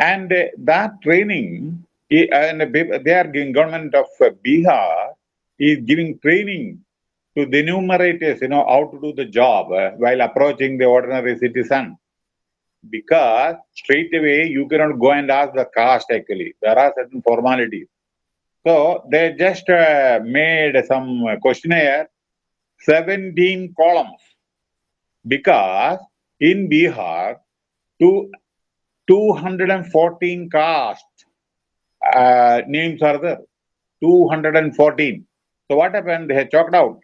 And uh, that training, and they are giving government of uh, Bihar is giving training to the enumerators, you know, how to do the job uh, while approaching the ordinary citizen. Because straight away you cannot go and ask the caste actually. There are certain formalities. So they just uh, made some questionnaire, 17 columns. Because in Bihar, two, 214 caste uh, names are there. 214. So what happened? They had chalked out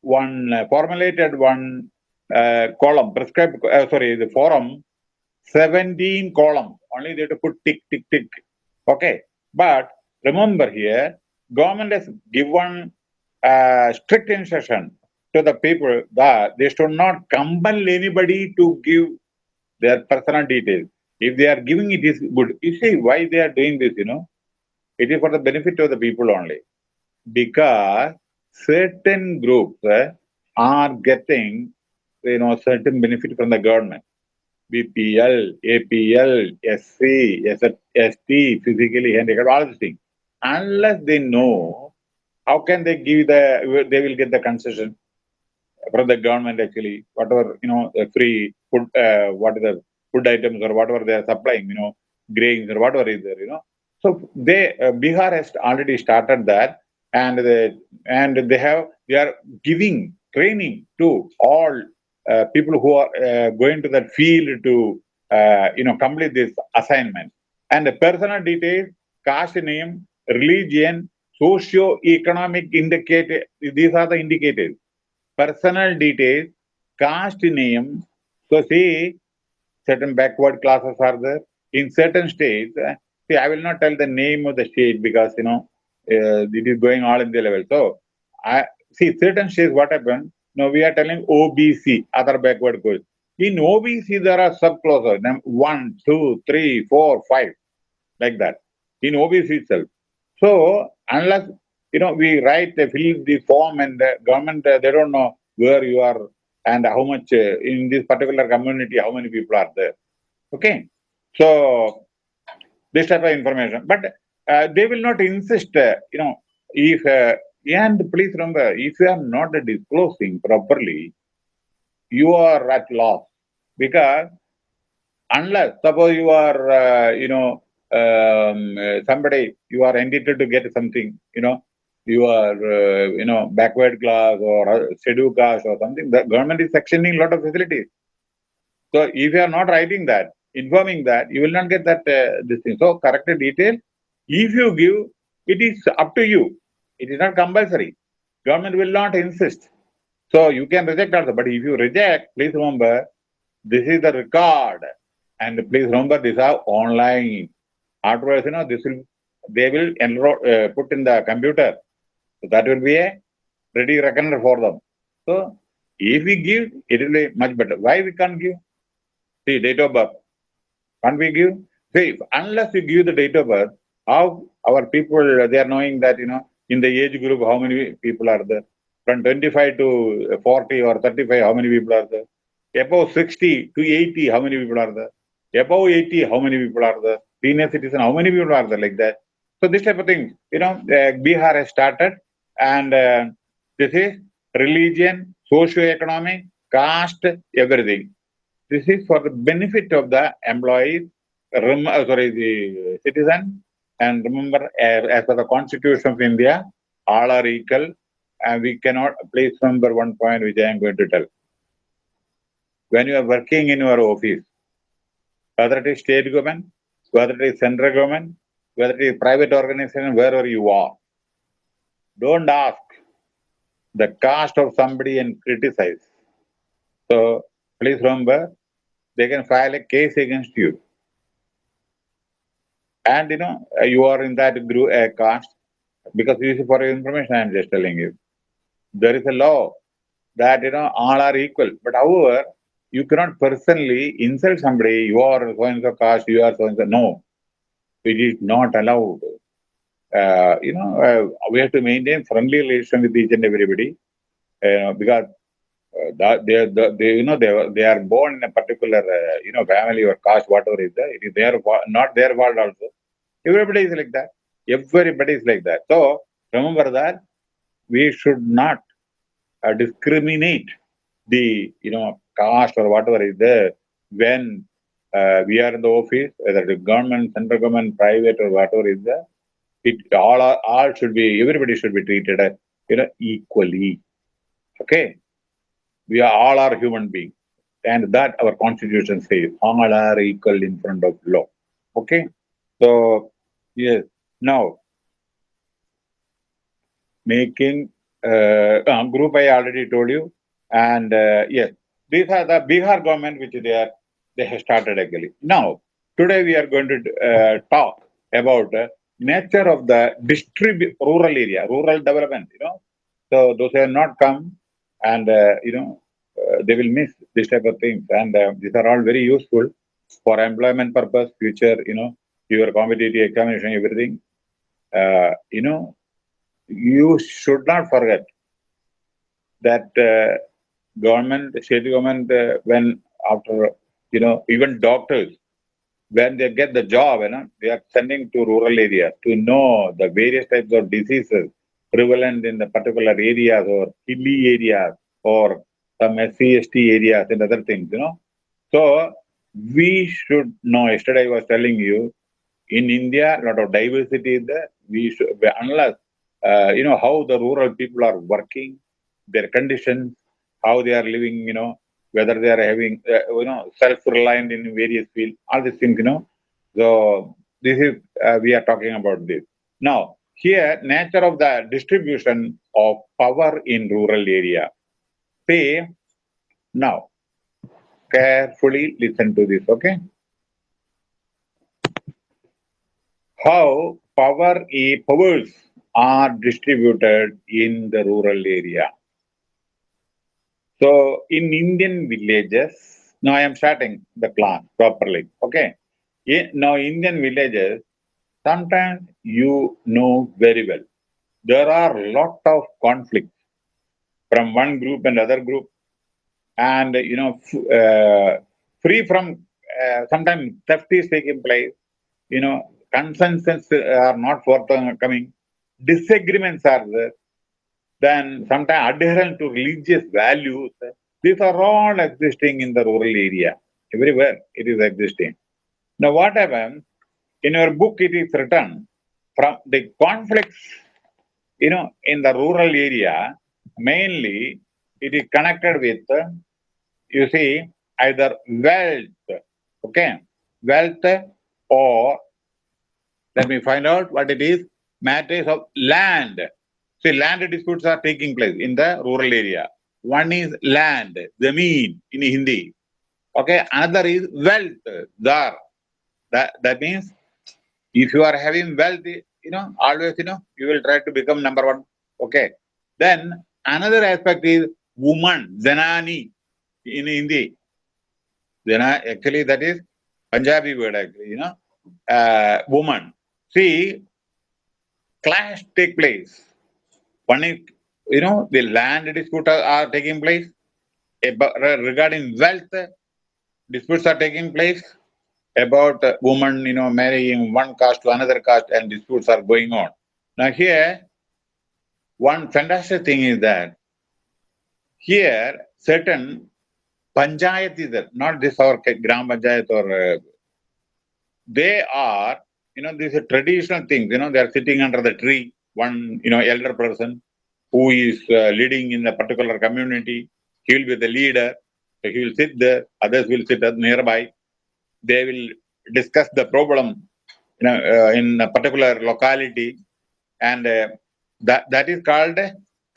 one uh, formulated one uh, column, prescribed, uh, sorry, the forum, 17 columns. Only they have to put tick, tick, tick. Okay. But remember here, government has given uh, strict instruction to the people that they should not compel anybody to give their personal details. If they are giving it is good. You see why they are doing this, you know? It is for the benefit of the people only. Because certain groups uh, are getting, you know, certain benefit from the government. BPL, APL, SC, ST, physically handicapped, all these things. Unless they know, how can they give the, they will get the concession from the government actually, whatever, you know, free food, uh, what is the food items or whatever they are supplying, you know, grains or whatever is there, you know. So they, uh, Bihar has already started that and they, and they have, they are giving training to all uh, people who are uh, going to that field to, uh, you know, complete this assignment. And the personal details, caste name, religion, socio-economic indicator, these are the indicators. Personal details, caste name. So see, certain backward classes are there. In certain states, uh, see, I will not tell the name of the state because, you know, uh, it is going all in the level. So, I see certain states, what happened? Now we are telling OBC, other backward groups. In OBC, there are subclauses, num- one, two, three, four, five, like that. In OBC itself. So unless you know we write, fill the form, and the government they don't know where you are and how much uh, in this particular community, how many people are there. Okay, so this type of information, but uh, they will not insist. Uh, you know, if and please remember, if you are not disclosing properly, you are at loss because unless suppose you are, uh, you know, um, somebody you are entitled to get something, you know, you are, uh, you know, backward class or scheduled caste or something. The government is sectioning a lot of facilities. So if you are not writing that, informing that, you will not get that uh, this thing. So corrected detail. If you give, it is up to you. It is not compulsory. Government will not insist. So you can reject also. But if you reject, please remember, this is the record. And please remember, these are online. Afterwards, you know, this will, they will enroll, uh, put in the computer. So that will be a ready reckoner for them. So if we give, it will be much better. Why we can't give? See, date of birth. Can't we give? See, unless you give the date of birth, how our people, they are knowing that, you know, in the age group, how many people are there? From 25 to 40 or 35, how many people are there? Above 60 to 80, how many people are there? Above 80, how many people are there? Senior citizen, how many people are there like that? So this type of thing, you know, uh, Bihar has started and uh, this is religion, socio-economic, caste, everything. This is for the benefit of the employees, uh, sorry, the citizen. And remember, as, as per the Constitution of India, all are equal. And we cannot, please remember one point which I am going to tell. When you are working in your office, whether it is state government, whether it is central government, whether it is private organization, wherever you are, don't ask the caste of somebody and criticize. So please remember, they can file a case against you. And you know, you are in that group, uh, caste, because this is for your information, I am just telling you. There is a law that, you know, all are equal. But however, you cannot personally insult somebody, you are so and so caste, you are so and so. No, it is not allowed. Uh, you know, uh, we have to maintain friendly relation with each and everybody uh, because uh, they, the, they, you know, they, they are born in a particular, uh, you know, family or caste, whatever is there. It is their not their fault also. Everybody is like that. Everybody is like that. So remember that we should not uh, discriminate the, you know, caste or whatever is there when uh, we are in the office, whether the government, central government, private or whatever is there. It all all should be everybody should be treated, you know, equally. Okay we are all are human beings. And that our constitution says, all are equal in front of law. Okay? So, yes. Now, making uh, uh, group I already told you. And uh, yes, these are the Bihar government which they are they have started actually. Now, today we are going to uh, talk about uh, nature of the distribute rural area, rural development. You know, so those have not come and uh, you know uh, they will miss this type of things and uh, these are all very useful for employment purpose future you know your competitive examination everything uh, you know you should not forget that uh, government state government uh, when after you know even doctors when they get the job you know they are sending to rural areas to know the various types of diseases prevalent in the particular areas or hilly areas or some SCST areas and other things, you know. So we should know, yesterday I was telling you, in India, a lot of diversity is there. We should, unless, uh, you know, how the rural people are working, their conditions, how they are living, you know, whether they are having, uh, you know, self-reliant in various fields, all these things, you know. So this is, uh, we are talking about this. Now, here, nature of the distribution of power in rural area pay now. Carefully listen to this, okay? How power powers are distributed in the rural area. So in Indian villages, now I am starting the plan properly, okay? Now Indian villages, sometimes you know very well, there are a lot of conflicts from one group and other group and you know uh, free from uh, sometimes theft is taking place you know consensus are not forthcoming disagreements are there then sometimes adherence to religious values these are all existing in the rural area. Everywhere it is existing. Now what happens? In your book it is written from the conflicts you know in the rural area mainly it is connected with, you see, either wealth, okay, wealth or, let me find out what it is, matters of land. See, land disputes are taking place in the rural area. One is land, zameen in Hindi. Okay, another is wealth, dar. That, that means if you are having wealth, you know, always, you know, you will try to become number one. Okay. Then Another aspect is woman, Zanani in Hindi. Zana, actually, that is Punjabi word, actually, you know, uh, woman. See, clash take place. One you know, the land disputes are taking place. Uh, regarding wealth, uh, disputes are taking place about uh, woman, you know, marrying one caste to another caste and disputes are going on. Now here, one fantastic thing is that here certain panchayat is there, not this our gram panchayat or uh, they are, you know, these are traditional things, you know, they are sitting under the tree, one, you know, elder person who is uh, leading in a particular community, he will be the leader, so he will sit there, others will sit nearby, they will discuss the problem you know, uh, in a particular locality. And uh, that, that is called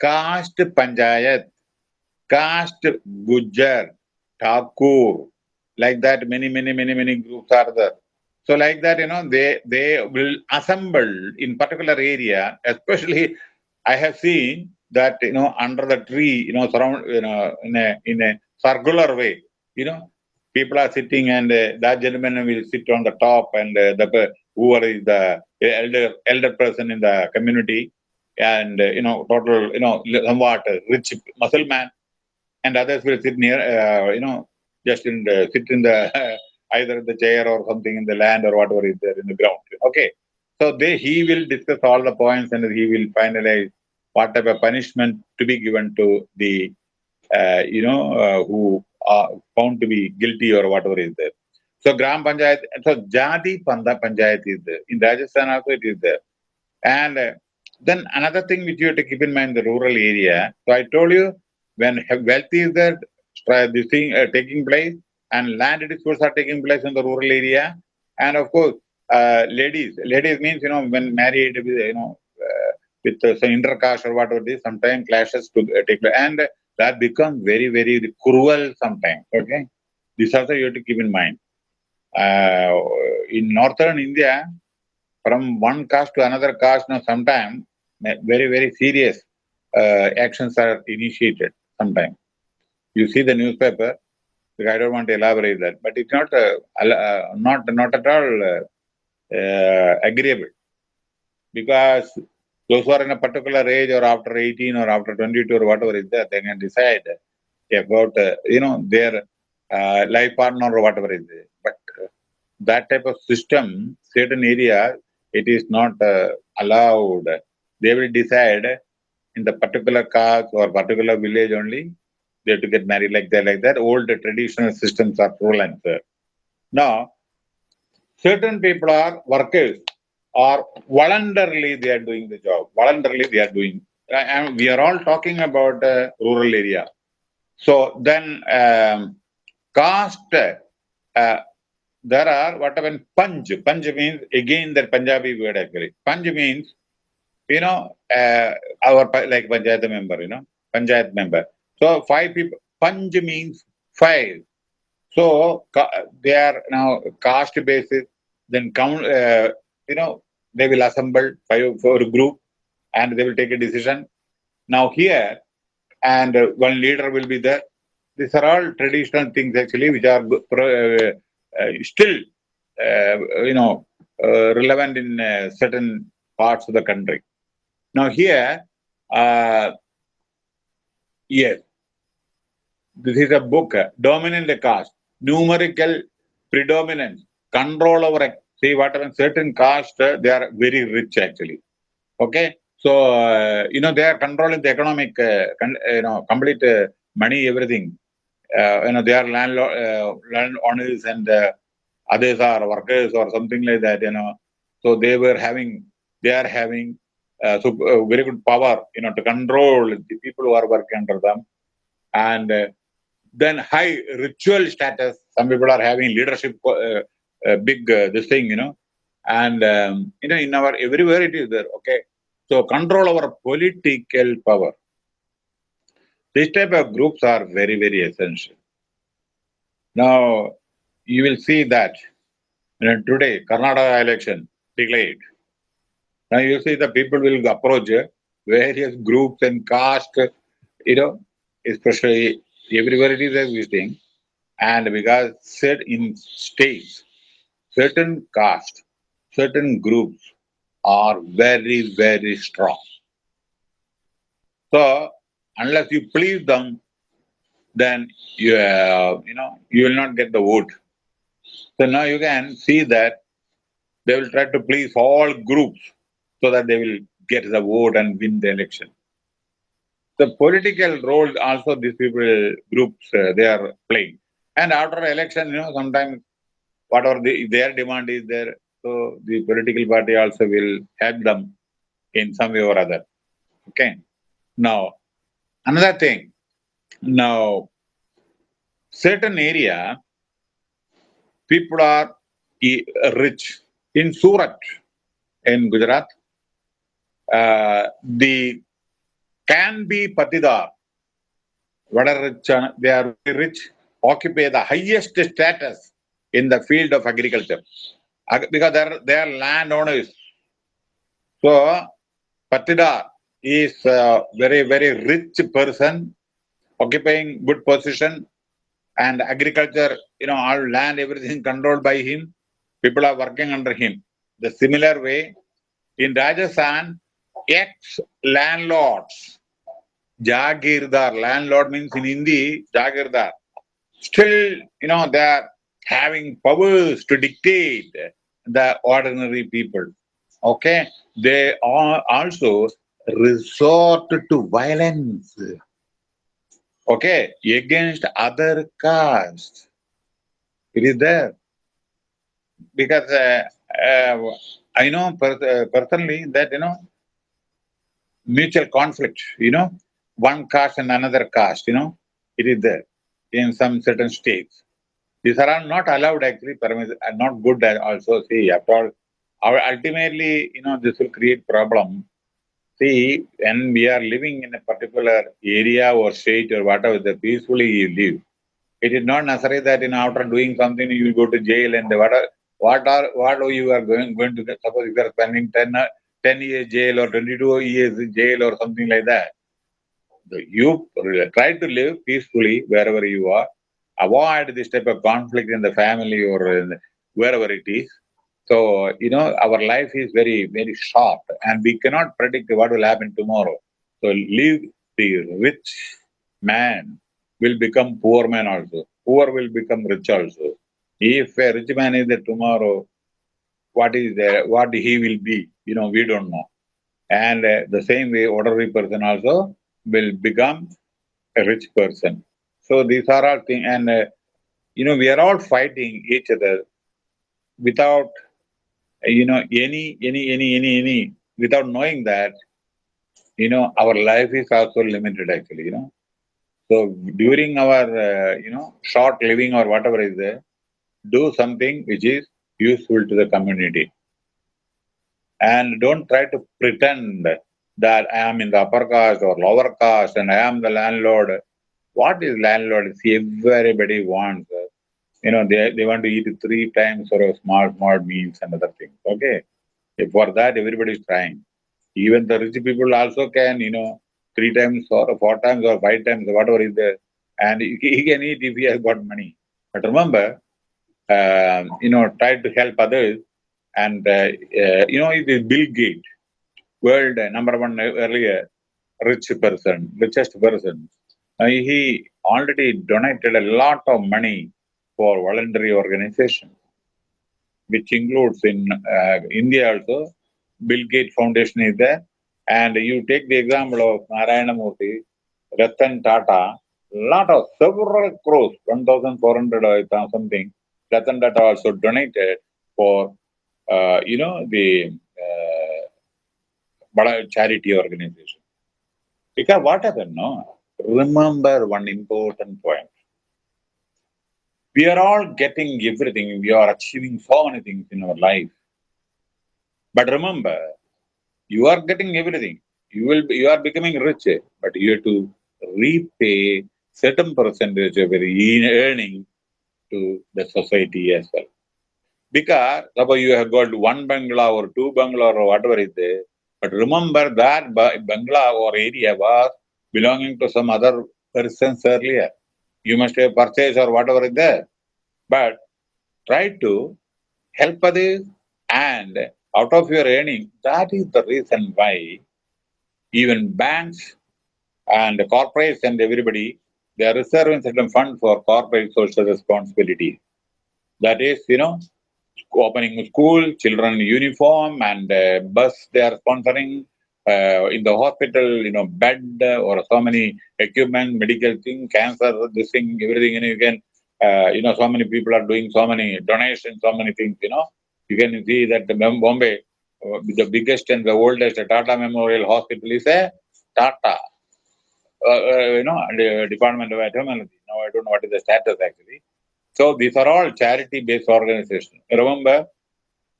caste panchayat, caste gujjar, thakur, like that many, many, many, many groups are there. So like that, you know, they, they will assemble in particular area, especially I have seen that, you know, under the tree, you know, surround, you know, in a, in a circular way, you know, people are sitting and uh, that gentleman will sit on the top and uh, the whoever is the elder elder person in the community and uh, you know total you know somewhat rich muscle man and others will sit near, uh, you know, just in the, sit in the either in the chair or something in the land or whatever is there in the ground. Okay, so they he will discuss all the points and he will finalize what type of punishment to be given to the, uh, you know, uh, who are found to be guilty or whatever is there. So Gram Panchayat, so Jadi Panda Panchayat is there. In Rajasthan also it is there. And uh, then another thing which you have to keep in mind, the rural area. So I told you, when wealth is there, this thing uh, taking place, and land disputes are taking place in the rural area. And of course, uh, ladies, ladies means, you know, when married, you know, uh, with uh, some intercaste or whatever it is, sometimes clashes to uh, take place. And that becomes very, very cruel sometimes, okay? This also you have to keep in mind. Uh, in northern India, from one caste to another caste, now sometimes very, very serious uh, actions are initiated sometimes. You see the newspaper, I don't want to elaborate that, but it's not uh, uh, not not at all uh, uh, agreeable because those who are in a particular age or after 18 or after 22 or whatever is there, they can decide about uh, you know their life partner or whatever is there. But that type of system, certain area, it is not allowed. They will decide in the particular caste or particular village only they have to get married like that, like that. Old traditional systems are prevalent. there. Now, certain people are workers or voluntarily they are doing the job. Voluntarily they are doing. And we are all talking about uh, rural area. So then um, caste, uh, there are whatever panj. Panj means again that Punjabi word actually. Panj means, you know, uh, our like Panchayat member, you know, Panchayat member. So five people, Panj means five. So they are now caste basis, then count, uh, you know, they will assemble five for a group and they will take a decision. Now here, and one leader will be there. These are all traditional things actually, which are uh, uh, still, uh, you know, uh, relevant in certain parts of the country. Now here, yes, this is a book, dominant caste, numerical predominance, control over, see what happens, certain caste, they are very rich actually. Okay. So, uh, you know, they are controlling the economic, uh, you know, complete uh, money, everything. Uh, you know, they are landlord, uh, and uh, others are workers or something like that, you know. So they were having, they are having so very good power, you know, to control the people who are working under them. And then high ritual status. Some people are having leadership, uh, uh, big uh, this thing, you know, and um, you know in our everywhere it is there. Okay, so control our political power. This type of groups are very very essential. Now you will see that you know, today Karnataka election declared. Now you see the people will approach various groups and caste, you know, especially everywhere it is existing, and because set in states, certain caste, certain groups are very, very strong. So, unless you please them, then you, uh, you know, you will not get the vote. So now you can see that they will try to please all groups so that they will get the vote and win the election the political role also these people groups uh, they are playing. And after election, you know, sometimes whatever the, their demand is there, so the political party also will help them in some way or other. Okay. Now, another thing. Now, certain area, people are rich. In Surat, in Gujarat, uh, the can be patidar. Are rich? They are rich, occupy the highest status in the field of agriculture because they are, they are landowners. So, patidar is a very, very rich person occupying good position and agriculture, you know, all land, everything controlled by him. People are working under him. The similar way, in Rajasthan, ex-landlords Jagirdar, landlord means in Hindi, Jagirdar. Still, you know, they're having powers to dictate the ordinary people. Okay? They are also resort to violence. Okay? Against other castes. It is there. Because uh, uh, I know uh, personally that, you know, mutual conflict, you know, one caste and another caste, you know, it is there in some certain states. These are not allowed actually, are not good also. See, after all, our, ultimately, you know, this will create problem. See, when we are living in a particular area or state or whatever, the peacefully you live, it is not necessary that in after doing something you will go to jail and what are what are what are you are going going to suppose you are spending 10, uh, 10 years jail or 22 years jail or something like that you try to live peacefully wherever you are. Avoid this type of conflict in the family or the, wherever it is. So, you know, our life is very, very short and we cannot predict what will happen tomorrow. So, live the rich man will become poor man also. Poor will become rich also. If a rich man is there tomorrow, what is there, what he will be, you know, we don't know. And uh, the same way, ordinary person also will become a rich person. So these are all things, and uh, you know, we are all fighting each other without, you know, any, any, any, any, any, without knowing that, you know, our life is also limited actually, you know. So during our, uh, you know, short living or whatever is there, do something which is useful to the community. And don't try to pretend that I am in the upper caste or lower caste and I am the landlord. What is landlord? See, everybody wants, you know, they, they want to eat three times for a small, small meals and other things. Okay. For that, everybody is trying. Even the rich people also can, you know, three times or four times or five times, whatever is there. And he, he can eat if he has got money. But remember, uh, you know, try to help others. And, uh, uh, you know, it is Bill Gates world number one earlier rich person, richest person. Uh, he already donated a lot of money for voluntary organization, which includes in uh, India also, Bill Gates Foundation is there. And you take the example of Narayana Murthy, Ratan Tata, lot of several crores, 1,400 or something, Ratan Tata also donated for, uh, you know, the but charity organization. Because what happened, no? Remember one important point. We are all getting everything. We are achieving so many things in our life. But remember, you are getting everything. You will you are becoming rich, but you have to repay certain percentage of your earning to the society as well. Because suppose you have got one bungalow or two bungalow or whatever is there, but remember that Bangla or area was belonging to some other persons earlier. You must have purchased or whatever is there. But try to help others and out of your earning, that is the reason why even banks and corporates and everybody, they are reserving certain fund for corporate social responsibility. That is, you know, opening school, children uniform and uh, bus they are sponsoring. Uh, in the hospital, you know, bed or so many equipment, medical thing, cancer, this thing, everything, and you can, uh, you know, so many people are doing so many donations, so many things, you know. You can see that the Bombay, uh, the biggest and the oldest Tata Memorial Hospital is a Tata, uh, uh, you know, Department of Etymology. Now I don't know what is the status actually. So these are all charity-based organizations. Remember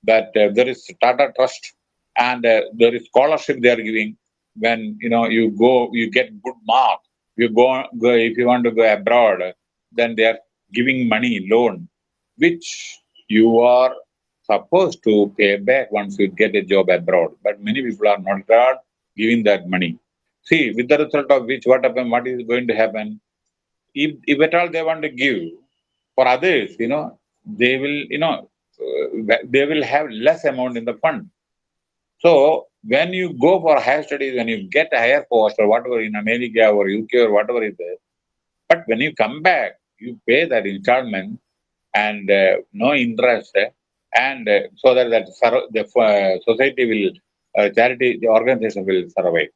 that uh, there is Tata Trust and uh, there is scholarship they are giving. When you know you go, you get good marks. You go, go if you want to go abroad, then they are giving money loan, which you are supposed to pay back once you get a job abroad. But many people are not giving that money. See, with the result of which, what happen? What is going to happen? If, if at all they want to give, for others, you know, they will, you know, uh, they will have less amount in the fund. So when you go for higher studies, when you get a higher post or whatever in America or UK or whatever it is, but when you come back, you pay that installment and uh, no interest, uh, and uh, so that, that the uh, society will, charity, the organization will survive.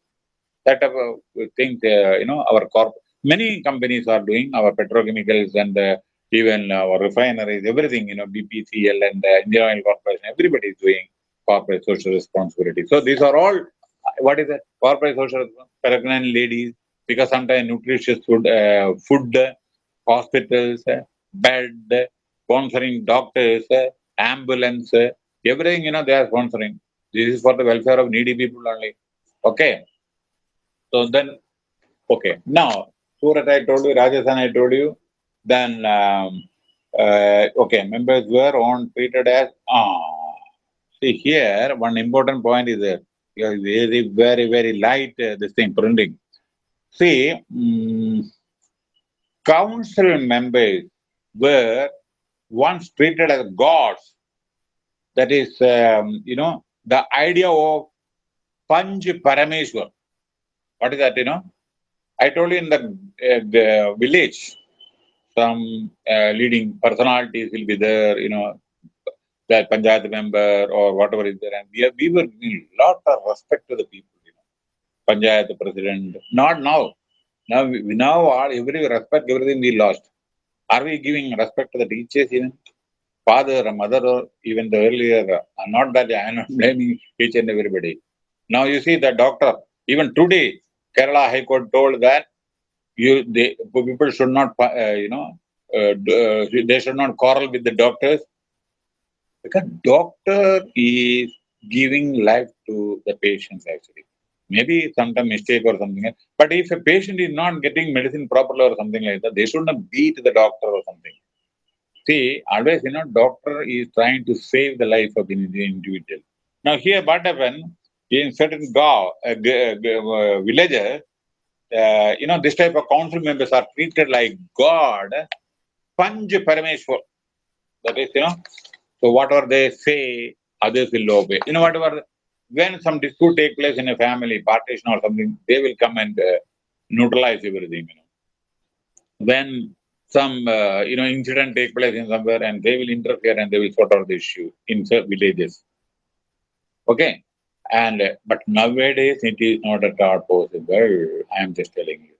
That type of thing, you know, our corp, many companies are doing our petrochemicals and even our refineries, everything, you know, BPCL and uh, Indian Oil Corporation, everybody is doing corporate social responsibility. So these are all, what is it? Corporate social responsibility, pregnant ladies, because sometimes nutritious food, uh, food, hospitals, bed, sponsoring doctors, ambulance, everything, you know, they are sponsoring. This is for the welfare of needy people only. Okay. So then, okay. Now, Surat, I told you, Rajasthan, I told you, then, um, uh, okay, members were on treated as, ah, see here, one important point is that very, very, very light, uh, this thing, printing. See, um, council members were once treated as gods. That is, um, you know, the idea of Panch Parameshwar. What is that, you know? I told you in the, uh, the village, some uh, leading personalities will be there, you know, that Panchayat member or whatever is there. And we, are, we were giving a lot of respect to the people, you know. Panchayat president, not now. Now, we, now all, every respect, everything we lost. Are we giving respect to the teachers even? Father or mother or even the earlier, uh, not that I am not blaming each and everybody. Now you see the doctor, even today, Kerala High Court told that you they people should not uh, you know uh, uh, they should not quarrel with the doctors. Because doctor is giving life to the patients actually. Maybe some mistake or something but if a patient is not getting medicine properly or something like that they should not beat the doctor or something. See always you know doctor is trying to save the life of the individual. Now here what happened? In certain gaon, uh, uh, villages uh, you know, this type of council members are treated like God, Panch Parameshwar. That is, you know, so whatever they say, others will obey. You know, whatever, when some dispute take place in a family, partition or something, they will come and uh, neutralize everything, you know. When some, uh, you know, incident take place in somewhere and they will interfere and they will sort out the issue in villages. Okay. And uh, but nowadays it is not at all possible. I am just telling you.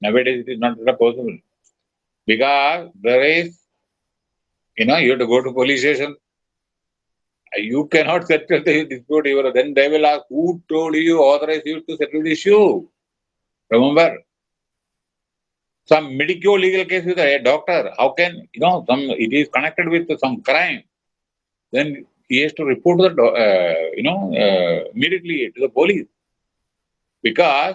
Nowadays it is not at all possible. Because there is, you know, you have to go to police station. You cannot settle the dispute even then they will ask who told you, authorized you to settle the issue. Remember? Some medical legal case with a doctor, how can you know some it is connected with some crime? Then he has to report the, uh, you know, uh, immediately to the police. Because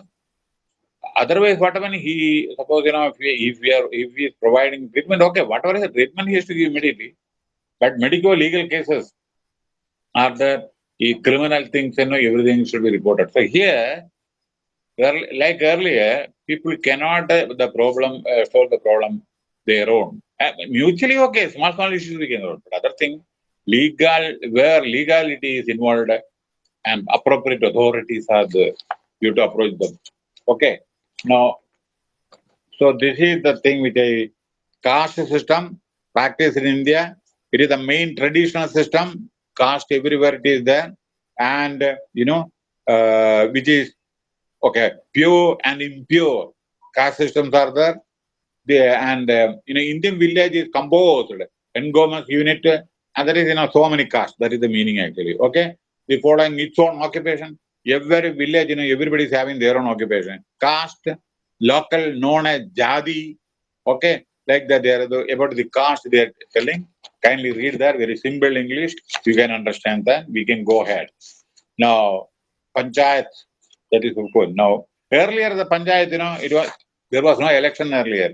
otherwise, whatever he, suppose, you know, if we, if we are, if he is providing treatment, okay, whatever is the treatment he has to give immediately. But medical legal cases are the criminal things, you know, everything should be reported. So here, like earlier, people cannot uh, the problem uh, solve the problem their own. Uh, mutually okay, small small issues we can solve, but other thing legal where legality is involved and appropriate authorities are the you to approach them. Okay now so this is the thing which a caste system practice in india it is the main traditional system caste everywhere it is there and you know uh, which is okay pure and impure caste systems are there there and uh, you know indian village is composed Ngom's unit and there is, you know, so many castes. That is the meaning actually. Okay. The following its own occupation. Every village, you know, everybody is having their own occupation. Caste, local, known as Jadi. Okay. Like that, they are the, about the caste they are telling. Kindly read that very simple English. You can understand that. We can go ahead. Now, Panchayat, that is of course. Now, earlier the Panchayat, you know, it was there was no election earlier.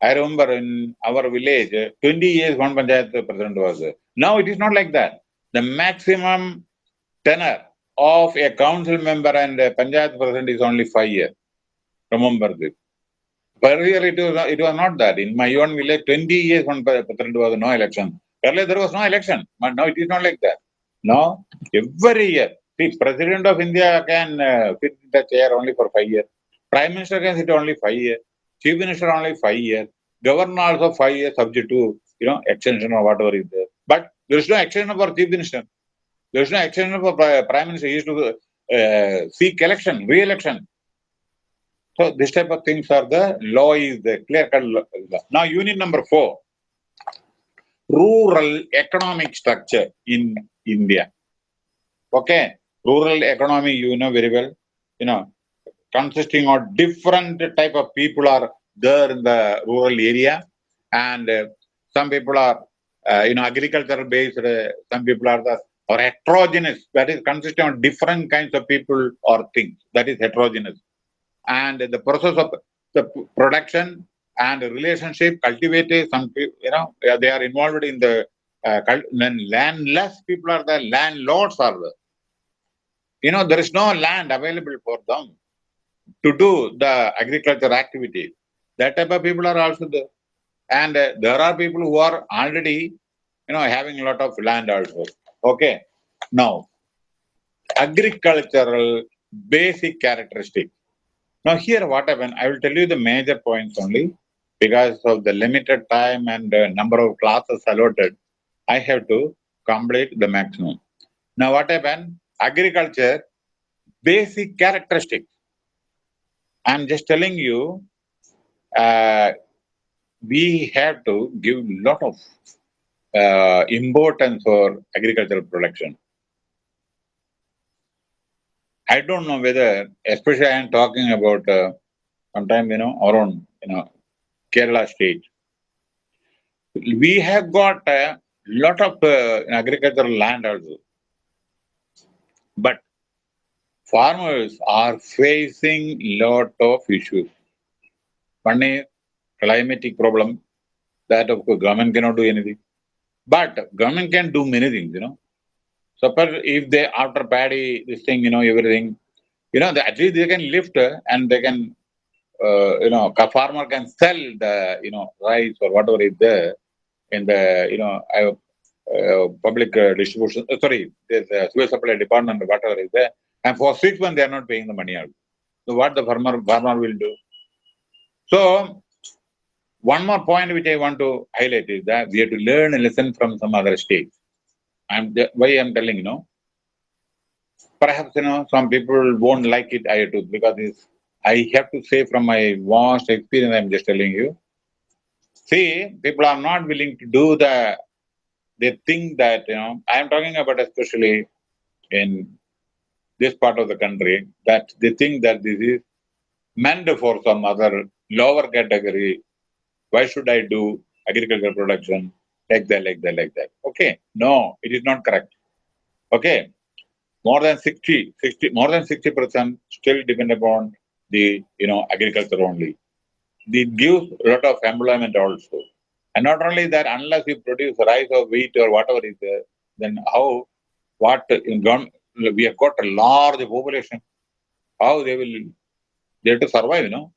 I remember in our village, 20 years one Panchayat president was. Now it is not like that. The maximum tenure of a council member and a Panchayat president is only five years. Remember this. Earlier it was, it was not that. In my own village, 20 years one president was no election. Earlier there was no election, but now it is not like that. Now, every year, See, President of India can uh, sit in the chair only for five years. Prime Minister can sit only five years. Chief Minister only five years. Governor also five years subject to, you know, extension or whatever is there. There is no extension for Chief Minister. There is no extension for Prime Minister. He is to uh, seek election, re-election. So this type of things are the law is the clear cut. Now unit number four, rural economic structure in India. Okay, rural economy you know very well, you know, consisting of different type of people are there in the rural area and uh, some people are uh, you know agricultural based, uh, some people are the or heterogeneous that is consisting of different kinds of people or things. That is heterogeneous. And the process of the production and relationship cultivated some people, you know they are involved in the uh, landless people are the landlords are the you know there is no land available for them to do the agriculture activity. That type of people are also there and uh, there are people who are already you know having a lot of land also okay now agricultural basic characteristic. now here what happened, I will tell you the major points only because of the limited time and uh, number of classes allotted, I have to complete the maximum. Now what happened, agriculture, basic characteristic. I'm just telling you, uh, we have to give lot of uh, importance for agricultural production. I don't know whether, especially I am talking about uh, sometime, you know, around, you know, Kerala state. We have got a lot of uh, agricultural land also. But farmers are facing lot of issues. One is climatic problem, that of course government cannot do anything. But government can do many things, you know. Suppose if they after paddy, this thing, you know, everything, you know, at least they can lift and they can, uh, you know, a farmer can sell the, you know, rice or whatever is there in the, you know, uh, public uh, distribution, uh, sorry, there's a sewage supply department, whatever is there. And for six months, they are not paying the money out. So what the farmer, farmer will do? So one more point which I want to highlight is that we have to learn a lesson from some other states. I'm why I'm telling you know. Perhaps you know some people won't like it I do because it's, I have to say from my vast experience I'm just telling you. See, people are not willing to do the. They think that you know I am talking about especially in this part of the country that they think that this is meant for some other lower category. Why should I do agricultural production? like that, like that, like that. Okay. No, it is not correct. Okay. More than 60, 60, more than 60% still depend upon the, you know, agriculture only. It gives a lot of employment also. And not only that, unless you produce rice or wheat or whatever is there, then how, what, in we have got a large population, how they will, they have to survive, you know.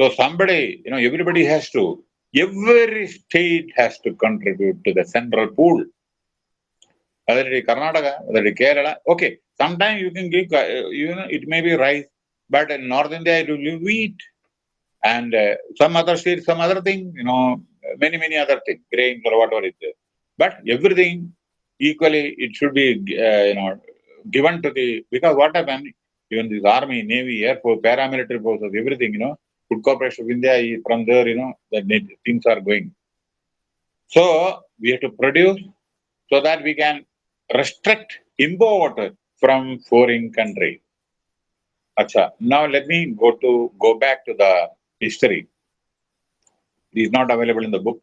So somebody, you know, everybody has to every state has to contribute to the central pool. Whether it is Karnataka, whether it is Kerala, okay, sometimes you can give, uh, you know, it may be rice, but in North India it will be wheat. And uh, some other states, some other thing, you know, many, many other things, grains or whatever it is. But everything equally, it should be, uh, you know, given to the, because what happened, even this army, navy, air force, paramilitary forces, everything, you know, Food Corporation of India, from there, you know, the things are going. So we have to produce so that we can restrict import from foreign country. Acha. Now let me go to go back to the history. It is not available in the book.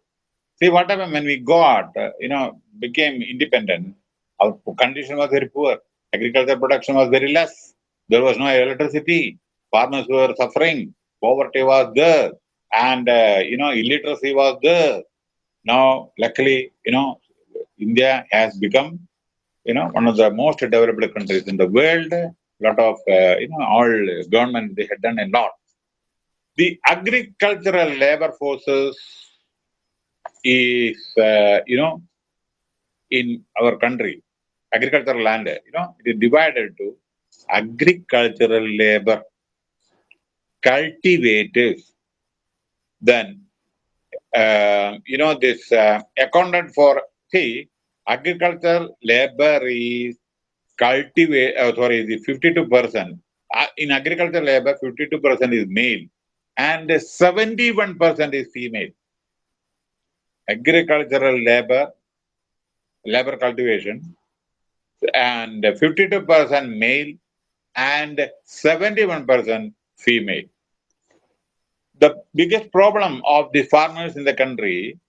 See what happened when we got, uh, you know, became independent. Our condition was very poor. Agriculture production was very less. There was no electricity. Farmers were suffering poverty was there and uh, you know illiteracy was there. Now luckily you know india has become you know one of the most developed countries in the world. Lot of uh, you know all government they had done a lot. The agricultural labor forces is uh, you know in our country agricultural land, you know, it is divided to agricultural labor, cultivators, then, uh, you know, this uh, accounted for, see, agricultural labor is cultivate, uh, sorry, the 52%. Uh, in agricultural labor, 52% is male and 71% is female. Agricultural labor, labor cultivation, and 52% male and 71% female. The biggest problem of the farmers in the country,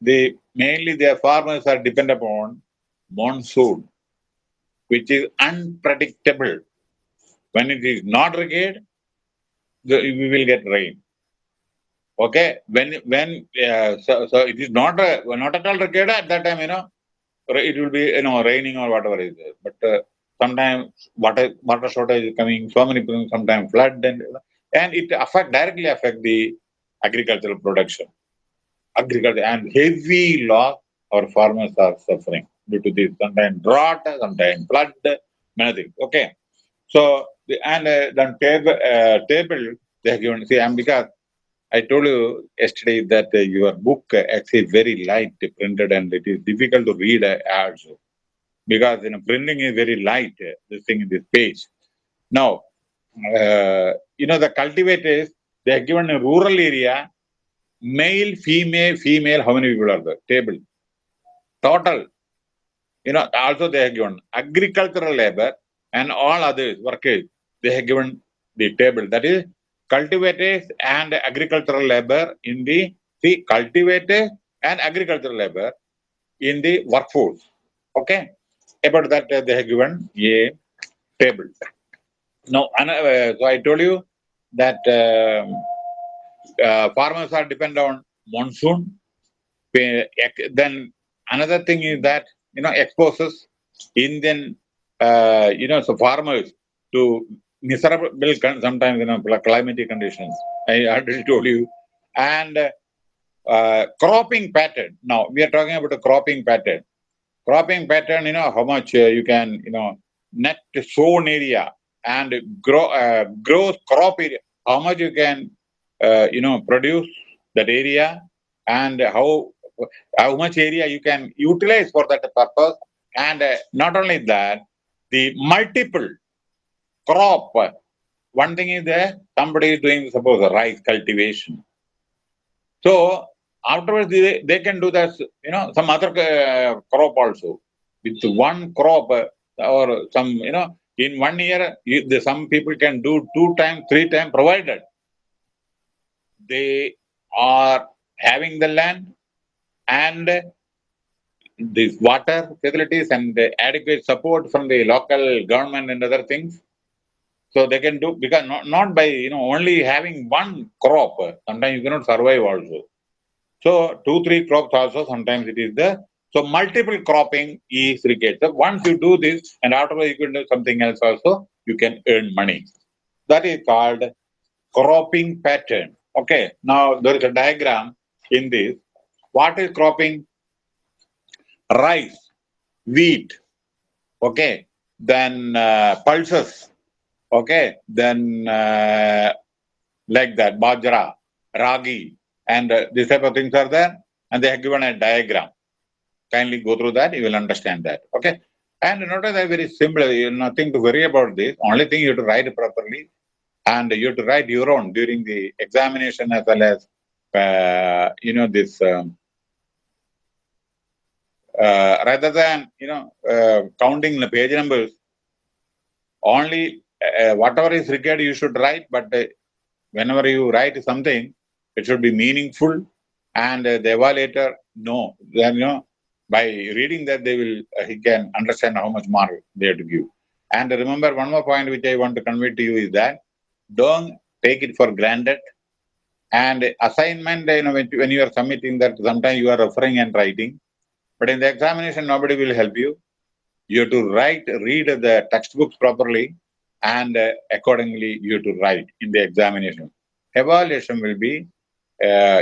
the mainly their farmers are dependent upon monsoon, which is unpredictable. When it is not regained, we will get rain. Okay, when when uh, so, so it is not a, not at all regained at that time, you know, it will be you know raining or whatever is there. But uh, sometimes water water shortage is coming, so many people sometimes flood and and it affect directly affect the agricultural production. Agriculture and heavy loss our farmers are suffering due to this sometimes drought, sometimes flood, many things. Okay. So the and uh, then table uh, table they have given see and because I told you yesterday that uh, your book uh, actually very light printed and it is difficult to read uh, also because you know printing is very light. Uh, this thing in this page. Now, uh, you know the cultivators they are given a rural area, male, female, female. How many people are there? Table. Total. You know also they are given agricultural labor and all others workers. They have given the table. That is cultivators and agricultural labor in the see cultivators and agricultural labor in the workforce. Okay, about that uh, they have given a table. Now, uh, so I told you that uh, uh, farmers are dependent on monsoon. Then another thing is that you know exposes Indian uh, you know so farmers to miserable sometimes you know climatic conditions i already told you and uh, cropping pattern now we are talking about a cropping pattern cropping pattern you know how much uh, you can you know net sown area and grow uh, crop area how much you can uh, you know produce that area and how how much area you can utilize for that purpose and uh, not only that the multiple crop. One thing is that somebody is doing, suppose, rice cultivation. So afterwards, they, they can do that, you know, some other uh, crop also. With one crop uh, or some, you know, in one year, you, the, some people can do two times, three times, provided they are having the land and these water facilities and adequate support from the local government and other things so they can do because not, not by you know only having one crop. Sometimes you cannot survive also. So two, three crops also sometimes it is the so multiple cropping is required. So once you do this and afterwards you can do something else also, you can earn money. That is called cropping pattern. Okay. Now there is a diagram in this. What is cropping? Rice, wheat, okay, then uh, pulses, Okay, then uh, like that, Bajra, Ragi, and uh, these type of things are there, and they have given a diagram. Kindly go through that, you will understand that. Okay, and notice that very simple, you have nothing to worry about this. Only thing you have to write properly, and you have to write your own during the examination as well as uh, you know this. Um, uh, rather than you know uh, counting the page numbers, only uh, whatever is required you should write but uh, whenever you write something it should be meaningful and uh, the evaluator know then you know by reading that they will uh, he can understand how much mark they have to give. And remember one more point which i want to convey to you is that don't take it for granted. And assignment you know when, when you are submitting that sometimes you are referring and writing. But in the examination nobody will help you. You have to write read the textbooks properly and uh, accordingly you have to write in the examination. Evaluation will be,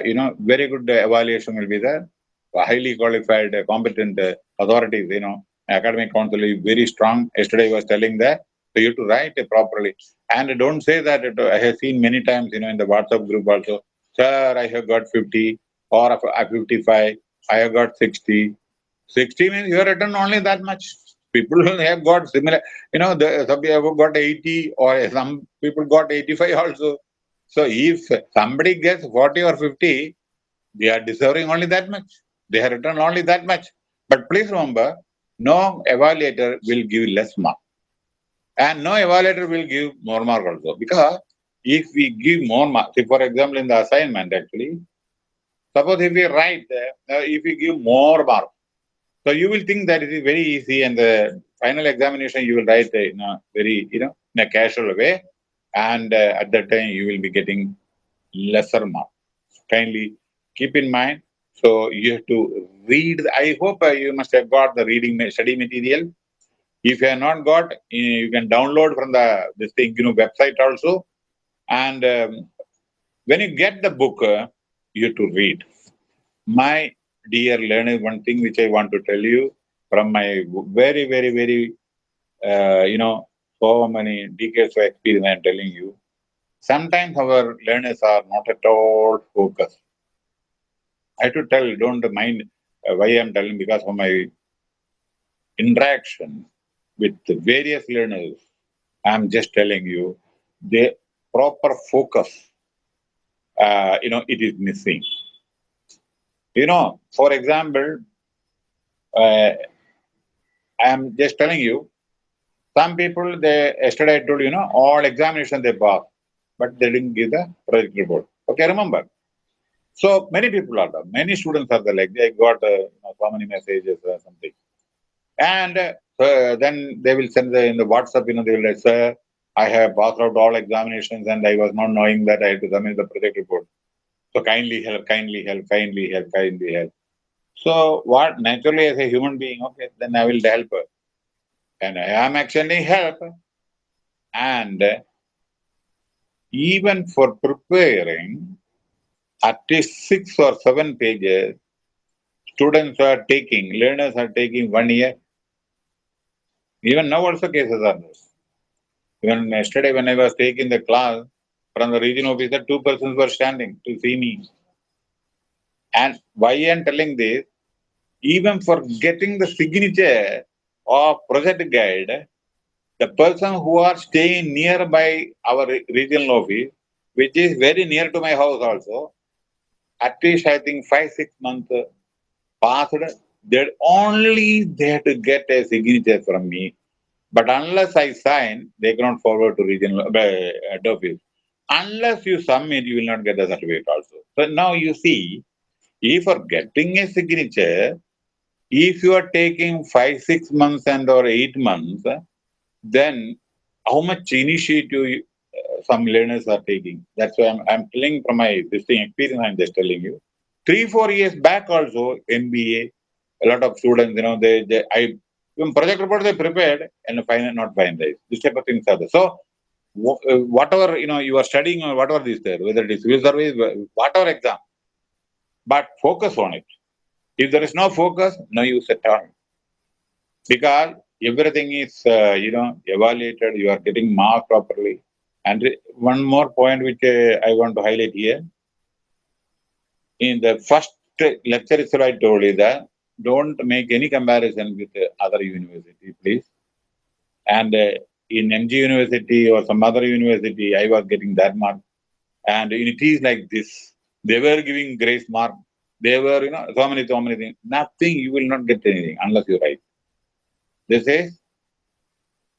you know, very good evaluation will be there. Highly qualified, uh, competent uh, authorities, you know, academic council is very strong. Yesterday I was telling that. So you have to write it properly. And don't say that, it, I have seen many times, you know, in the WhatsApp group also, sir, I have got 50 or 55, I have got 60. 60 means you have written only that much. People have got similar, you know, the, some have got 80 or some people got 85 also. So if somebody gets 40 or 50, they are deserving only that much. They have written only that much. But please remember, no evaluator will give less mark. And no evaluator will give more mark also. Because if we give more mark, see for example in the assignment actually, suppose if we write, uh, if we give more mark, so you will think that it is very easy and the final examination you will write in a very, you know, in a casual way. And uh, at that time you will be getting lesser mark. Kindly keep in mind. So you have to read. I hope uh, you must have got the reading study material. If you have not got, you can download from the this thing, you know, website also. And um, when you get the book, uh, you have to read. My dear learner, one thing which I want to tell you from my very, very, very, uh, you know, so many decades of experience, I'm telling you, sometimes our learners are not at all focused. I have to tell, don't mind why I'm telling, because of my interaction with various learners, I'm just telling you, the proper focus, uh, you know, it is missing. You know, for example, uh, I'm just telling you, some people, they yesterday I told you, know, all examination they pass, but they didn't give the project report. Okay, remember. So many people are there. Many students are there. Like they got uh, you know, so many messages or something, and uh, then they will send the in the WhatsApp. You know, they will say, "Sir, I have passed out all examinations, and I was not knowing that I had to submit the project report." So kindly help, kindly help, kindly help, kindly help. So what naturally as a human being, okay, then I will help her. And I am actually help. And uh, even for preparing at least six or seven pages, students are taking, learners are taking one year. Even now also cases are there. Even yesterday when I was taking the class, from the region officer, two persons were standing to see me. And why I am telling this, even for getting the signature of project guide, the person who are staying nearby our regional office, which is very near to my house also, at least I think five, six months passed, they only they had to get a signature from me. But unless I sign, they cannot forward to regional uh, office unless you submit, you will not get the certificate also. So now you see, if for getting a signature, if you are taking five, six months and or eight months, then how much initiative uh, some learners are taking. That's why I'm, I'm telling from my this thing experience, I'm just telling you. Three, four years back also, MBA, a lot of students, you know, they, they I, when project report they prepared and final not finalized. This type of things are there. So uh, whatever you know you are studying or whatever is there, whether it is civil service, whatever exam, but focus on it. If there is no focus, no use at all. Because everything is uh, you know evaluated, you are getting marked properly. And one more point which uh, I want to highlight here. In the first lecture itself, I told you that don't make any comparison with other university, please. And uh, in MG University or some other university, I was getting that mark. And in it is like this. They were giving grace mark. They were, you know, so many, so many things. Nothing, you will not get anything unless you write. This is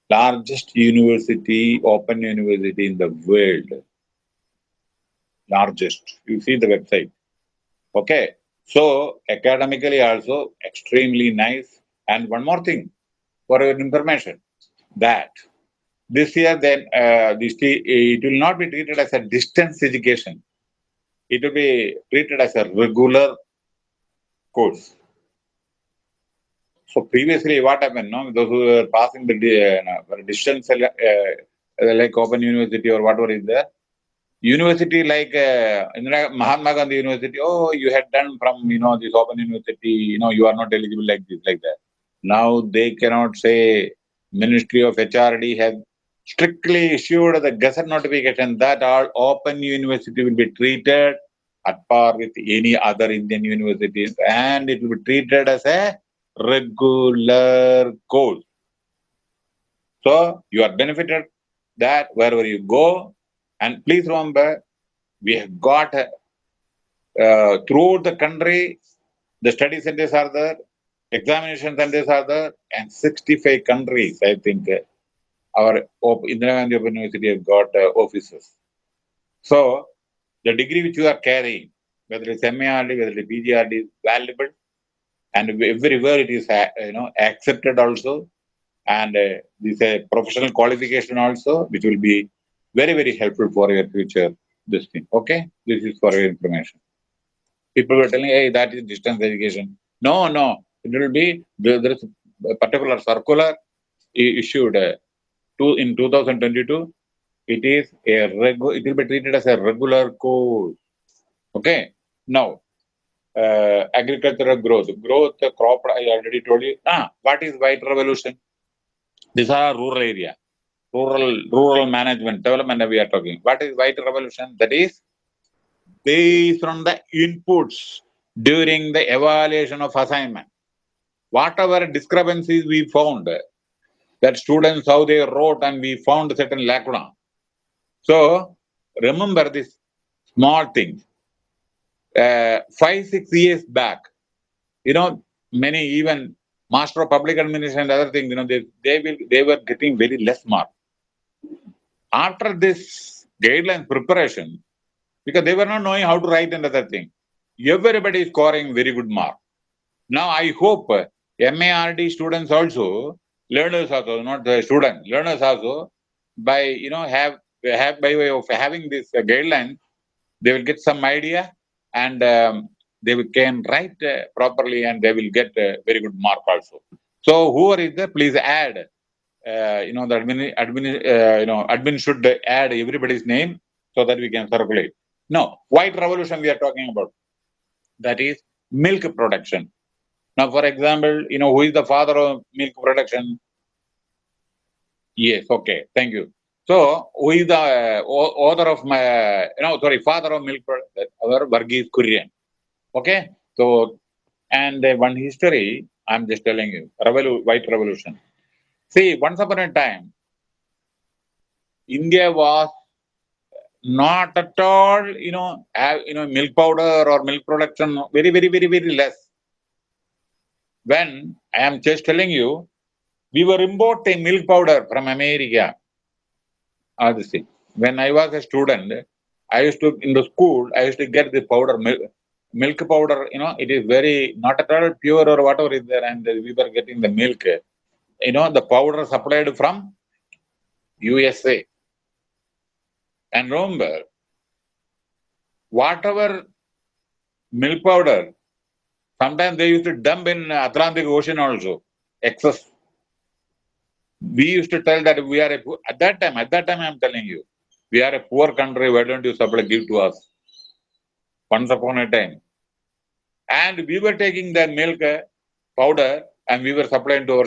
largest university, open university in the world. Largest. You see the website. Okay. So academically also extremely nice. And one more thing for your information, that this year, then uh, this, it will not be treated as a distance education. It will be treated as a regular course. So previously, what happened? No, those who were passing the uh, distance, uh, uh, like Open University or whatever is there, university like uh, Mahatma Gandhi University. Oh, you had done from you know this Open University. You know you are not eligible like this, like that. Now they cannot say Ministry of HRD has strictly issued the gazette notification that all open university will be treated at par with any other Indian universities and it will be treated as a regular course. So you are benefited that wherever you go and please remember we have got uh, throughout the country the study centers are there examination centers are there and 65 countries I think our Indira Gandhi Open University have got uh, offices. So the degree which you are carrying, whether it's MARD, whether it's PGRD, is valuable, and everywhere it is, uh, you know, accepted also, and uh, this is a professional qualification also, which will be very very helpful for your future. This thing, okay? This is for your information. People were telling, hey, that is distance education. No, no, it will be there is a particular circular issued uh, two, in 2022, it is a regular, it will be treated as a regular course. Okay. Now, uh, agricultural growth, growth, crop, I already told you. Ah, what is white revolution? These are rural area, rural, rural management, development we are talking. What is white revolution? That is based on the inputs during the evaluation of assignment. Whatever discrepancies we found, that students how they wrote and we found a certain lacuna. So remember this small thing. Uh, five, six years back, you know, many even master of public administration and other things, you know, they, they will they were getting very less mark. After this guidelines preparation, because they were not knowing how to write another thing, everybody is scoring very good mark. Now I hope MARD students also learners also, not the student, learners also, by, you know, have, have by way of having this uh, guideline, they will get some idea and um, they will, can write uh, properly and they will get a very good mark also. So whoever is there, please add, uh, you know, the admin, admin uh, you know, admin should add everybody's name so that we can circulate. No, white revolution we are talking about. That is milk production. Now, for example, you know, who is the father of milk production? Yes, okay, thank you. So, who is the uh, author of my, you know, sorry, father of milk production? Our Varghese Kurian. Okay, so, and uh, one history, I'm just telling you, Revolu White Revolution. See, once upon a time, India was not at all, you know, have, you know, milk powder or milk production, very, very, very, very less when I am just telling you, we were importing milk powder from America. Obviously, when I was a student, I used to, in the school, I used to get the powder, milk, milk powder, you know, it is very, not at all pure or whatever is there, and we were getting the milk. You know, the powder supplied from USA. And remember, whatever milk powder Sometimes they used to dump in Atlantic Ocean also, excess. We used to tell that we are a, at that time, at that time I'm telling you, we are a poor country, why don't you supply, give to us? Once upon a time. And we were taking the milk uh, powder and we were supplying to our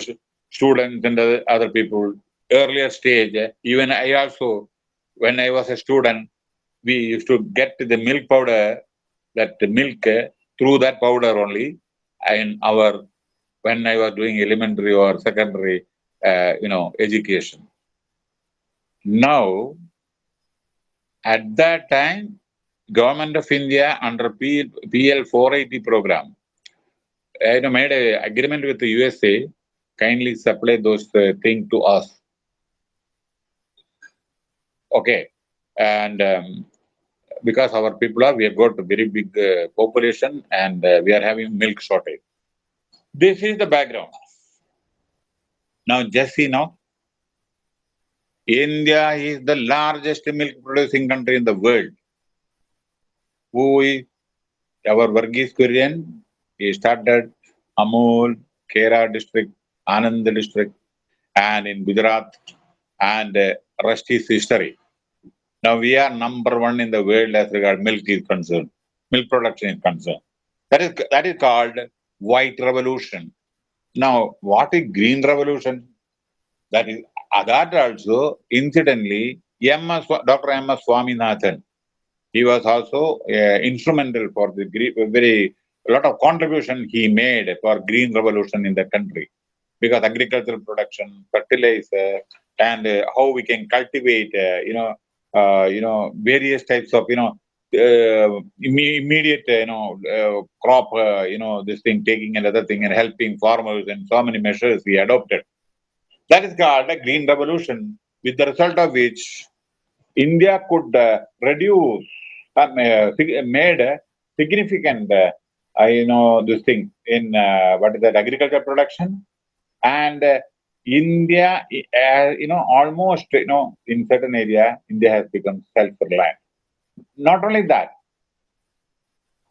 students and other people. Earlier stage, even I also, when I was a student, we used to get the milk powder, that milk through that powder only in our when I was doing elementary or secondary, uh, you know, education. Now, at that time, government of India under P, PL 480 program, uh, you know, made an agreement with the USA, kindly supply those uh, to us. Okay, and um, because our people are, we have got a very big uh, population and uh, we are having milk shortage. This is the background. Now, just see now, India is the largest milk producing country in the world. Who is our Varghese Kurian? He started Amul, Kera district, Anand district, and in Gujarat, and uh, rest is history. Now we are number one in the world as regard milk is concerned, milk production is concerned. That is that is called white revolution. Now, what is green revolution? That is that also incidentally, M.S. Dr. M. S. Swaminathan, he was also uh, instrumental for the very a lot of contribution he made for green revolution in the country because agricultural production, fertilizer, and uh, how we can cultivate, uh, you know, you know, various types of, you know, uh, immediate, you know, uh, crop, uh, you know, this thing, taking another thing and helping farmers and so many measures we adopted. That is called a green revolution, with the result of which India could reduce, made a significant, you know, this thing in what is that, agriculture production and India, uh, you know, almost, you know, in certain area, India has become self-reliant. Not only that,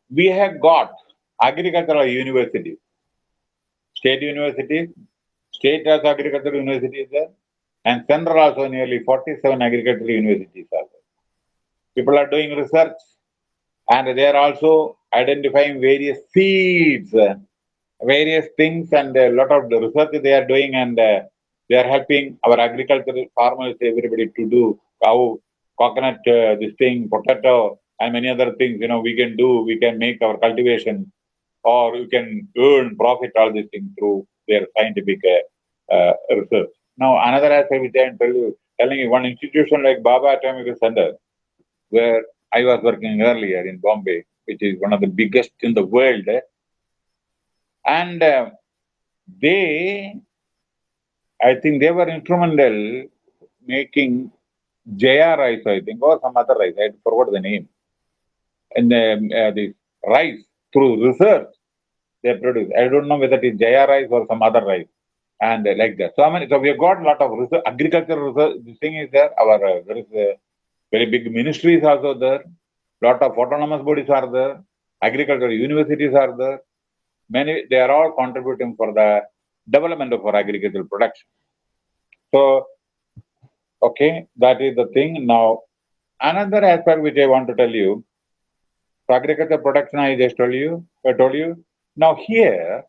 we have got agricultural universities, state universities, state as agricultural universities there, and central also nearly 47 agricultural universities are there. People are doing research, and they are also identifying various seeds various things and a lot of the research they are doing and uh, they are helping our agricultural farmers, everybody to do how coconut, uh, this thing, potato, and many other things, you know, we can do, we can make our cultivation or you can earn profit all these things through their scientific uh, research. Now, another aspect which I am tell you, telling you, one institution like Bhabha Atomic Center, where I was working earlier in Bombay, which is one of the biggest in the world, and uh, they, I think they were instrumental making Jaya rice, I think, or some other rice. I forgot the name. And the, uh, the rice through research they produce. I don't know whether it is Jaya rice or some other rice. And uh, like that. So, I mean, so we have got a lot of research, agricultural research. This thing is there. Our uh, there is a very big ministry is also there. Lot of autonomous bodies are there. Agricultural universities are there many they are all contributing for the development of our agricultural production. So, okay, that is the thing. Now, another aspect which I want to tell you, for agriculture production, I just told you, I told you. Now here,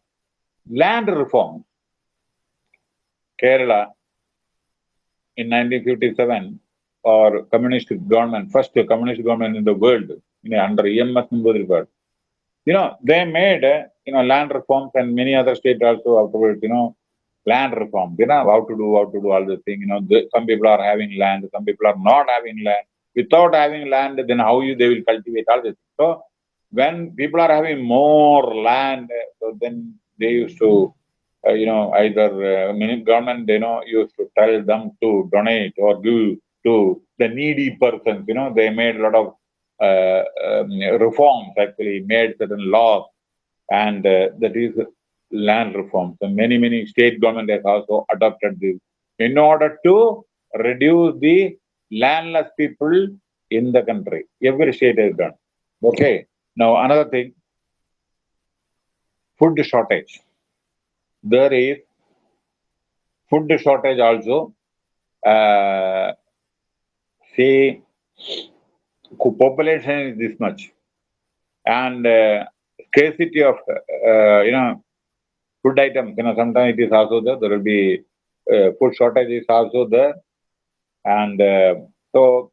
land reform, Kerala in 1957, or communist government, first communist government in the world, know, under EMS Namboodiripad, you know, they made, you know, land reforms and many other states also afterwards, you know, land reform, you know, how to do, how to do all the thing, you know, the, some people are having land, some people are not having land. Without having land, then how you, they will cultivate all this. So, when people are having more land, so then they used to, uh, you know, either uh, government, you know, used to tell them to donate or give to the needy persons, you know, they made a lot of uh, reforms actually made certain laws and uh, that is land reforms. So many, many state government has also adopted this in order to reduce the landless people in the country. Every state has done. Okay. Now another thing, food shortage. There is food shortage also. Uh, population is this much, and uh, scarcity of uh, you know food items. You know, sometimes it is also there. There will be uh, food shortage is also there, and uh, so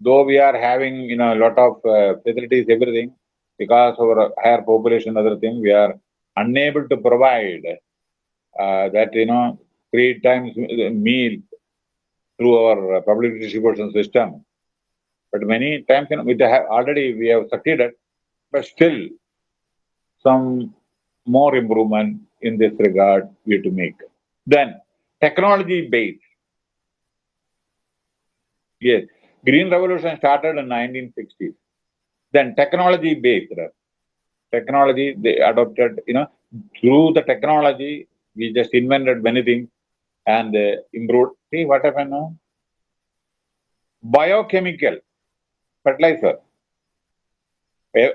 though we are having you know a lot of uh, facilities, everything because of our higher population, other thing, we are unable to provide uh, that you know three times meal through our public distribution system. But many times, you know, already we have succeeded, but still some more improvement in this regard we have to make. Then technology based. Yes, green revolution started in 1960s. Then technology based. Technology they adopted, you know, through the technology we just invented many things and uh, improved. See what happened now? Biochemical fertilizer.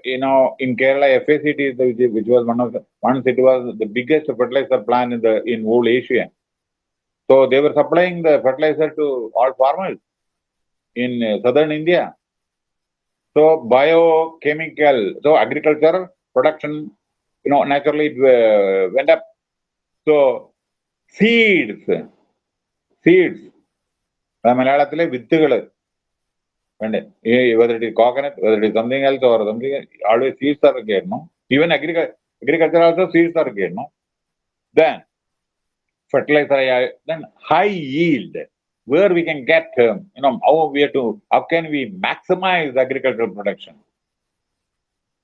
You know, in Kerala, FACT, which was one of the once it was the biggest fertilizer plant in the in whole Asia. So they were supplying the fertilizer to all farmers in uh, southern India. So biochemical, so agriculture production, you know, naturally it uh, went up So seeds, seeds. മലയാളത്തിലെ വിത്തുകൾ and whether it is coconut, whether it is something else or something, always seeds are again, no? Even agriculture, agriculture also seeds are again, no? Then, fertilizer, then high yield, where we can get, um, you know, how we have to, how can we maximize agricultural production?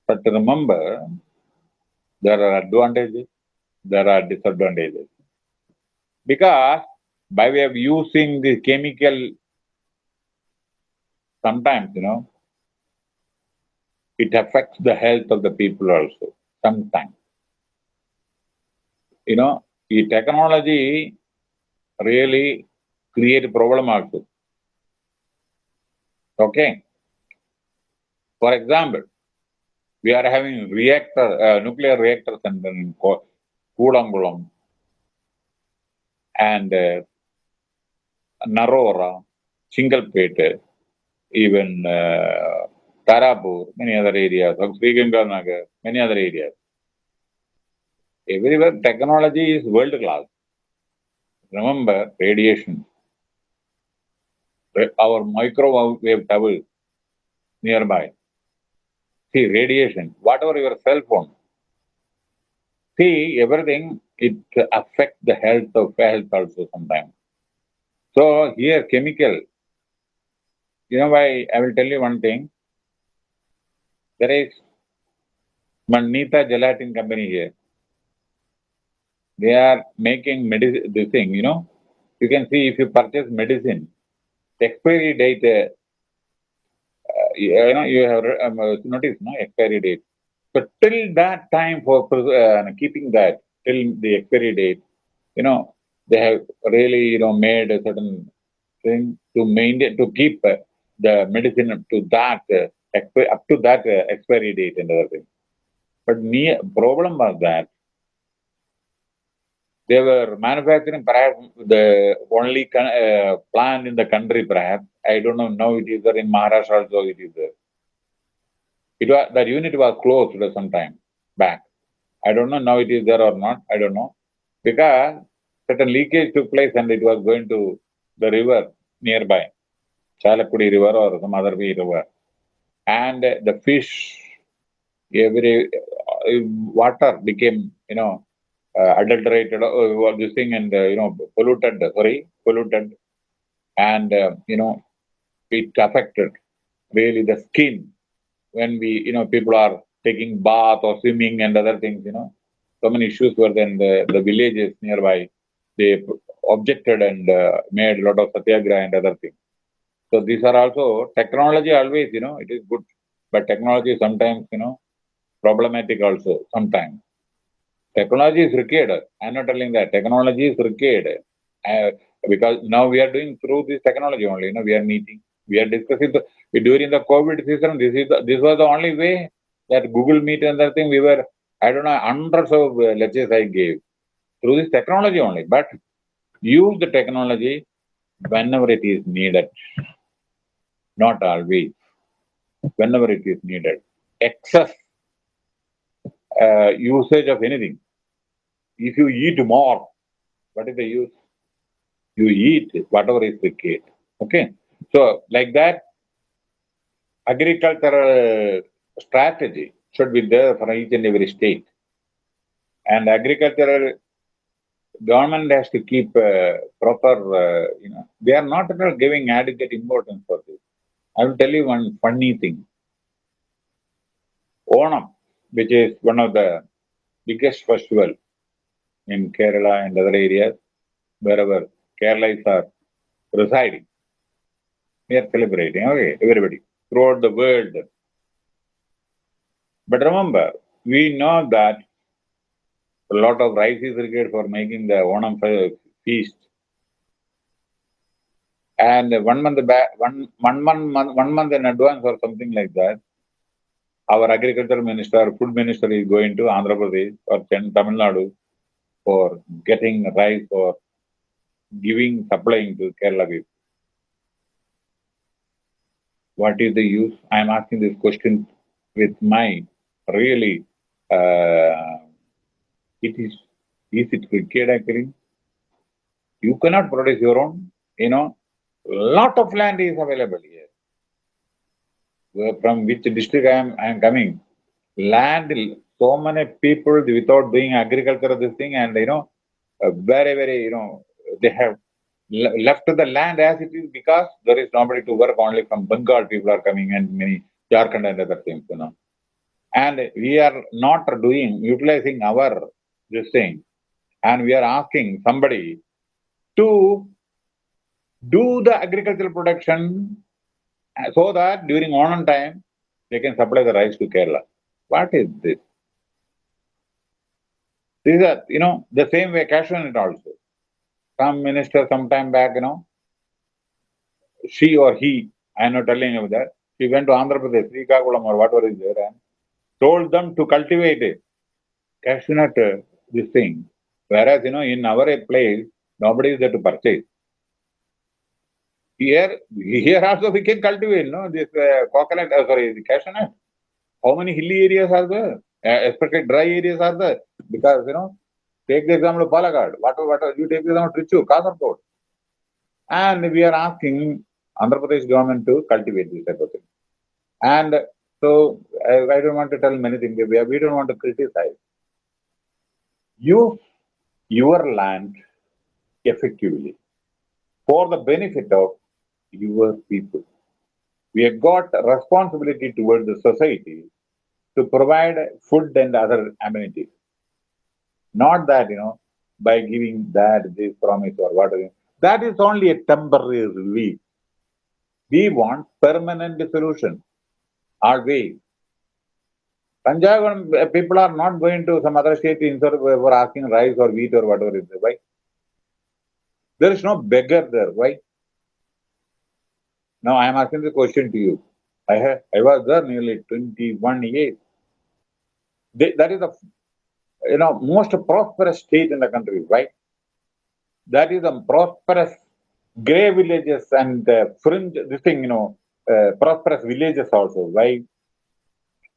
But remember, there are advantages, there are disadvantages. Because by way of using the chemical sometimes, you know, it affects the health of the people also, sometimes. You know, the technology really create a problem also. Okay. For example, we are having reactor, uh, nuclear reactor center in Ko- Kudankulam and uh, Narora, Chingalpet, even uh, Tarapur, many other areas, Sriganganagar, many other areas. Everywhere technology is world class. Remember radiation. Our microwave tower nearby. See radiation, whatever your cell phone. See everything, it affects the health of health also sometimes. So here chemical, you know why I will tell you one thing. There is Manita Gelatin company here. They are making medicine, this thing, you know. You can see if you purchase medicine, the expiry date, uh, uh, you know, you have um, noticed, no, expiry date. But till that time for uh, keeping that, till the expiry date, you know, they have really, you know, made a certain thing to maintain, to keep uh, the medicine up to that, uh, up to that uh, expiry date and other thing. But me, problem was that they were manufacturing perhaps the only uh, plant in the country perhaps. I don't know, now it is there in Maharashtra also it is there. It was, that unit was closed some time back. I don't know now it is there or not, I don't know. Because certain leakage took place and it was going to the river nearby, Chalakudi river or some other river. And the fish, every uh, water became, you know, uh, adulterated, uh, this thing and, uh, you know, polluted, sorry, polluted. And, uh, you know, it affected really the skin when we, you know, people are taking bath or swimming and other things, you know. So many issues were then the, the villages nearby, they objected and uh, made a lot of satyagraha and other things. So these are also technology always, you know, it is good, but technology sometimes, you know, problematic also sometimes. Technology is required. I'm not telling that technology is required uh, because now we are doing through this technology only. You know, we are meeting, we are discussing the, during the COVID season. This is the, this was the only way that Google Meet and that thing we were. I don't know hundreds of uh, lectures I gave through this technology only. But use the technology whenever it is needed, not always. Whenever it is needed, excess uh, usage of anything. If you eat more, what is the use? You eat whatever is required. Okay. So, like that, agricultural strategy should be there for each and every state. And agricultural government has to keep uh, proper, uh, you know, they are not at all giving adequate importance for this. I will tell you one funny thing. Onam, which is one of the biggest festival in Kerala and other areas, wherever Kerala are residing. We are celebrating, okay, everybody, throughout the world. But remember, we know that a lot of rice is required for making the Onam fe- feast. And one month back, one, one, month, one month in advance or something like that, our agriculture minister, food minister is going to Andhra Pradesh or Tamil Nadu for getting rice or giving, supplying to Kerala people. What is the use? I am asking this question with my really, uh, it is Is it wicked actually? You cannot produce your own, you know, lot of land is available here. Where- From which district I am, I am coming. Land, so many people without doing agriculture, this thing, and you know, uh, very, very, you know, they have left the land as it is because there is nobody to work. Only from Bengal people are coming and many Jharkhand and other things, you know. And we are not doing, utilizing our this thing, and we are asking somebody to do the agricultural production uh, so that during Onam time they can supply the rice to Kerala. What is this? These are, you know, the same way cashew nut also. Some minister sometime back, you know, she or he, I am not telling you that, she went to Andhra Pradesh, Srikakulam or whatever is there, and told them to cultivate it. Cashew nut, uh, this thing. Whereas, you know, in our place, nobody is there to purchase. Here, here also we can cultivate, no, this uh, coconut, uh, sorry, the cashew nut. How many hilly areas are there? Uh, especially dry areas are there. Because, you know, take the example of Palakkad, whatever, whatever, you take the example of Trichur, Kasargod. And we are asking Andhra Pradesh government to cultivate this type of thing. And so I, I don't want to tell many things. We, we don't want to criticize. Use your land effectively for the benefit of your people. We have got responsibility towards the society to provide food and other amenities. Not that, you know, by giving that, this promise or whatever. That is only a temporary relief. We want permanent solution. Always. Punjab uh, people are not going to some other state of for asking rice or wheat or whatever it is. Why? There is no beggar there. Why? Now I am asking the question to you. I have, I was there nearly 21 years. They, that is the you know most prosperous state in the country, right? That is the prosperous grey villages and uh, fringe this thing, you know, uh, prosperous villages also. Why?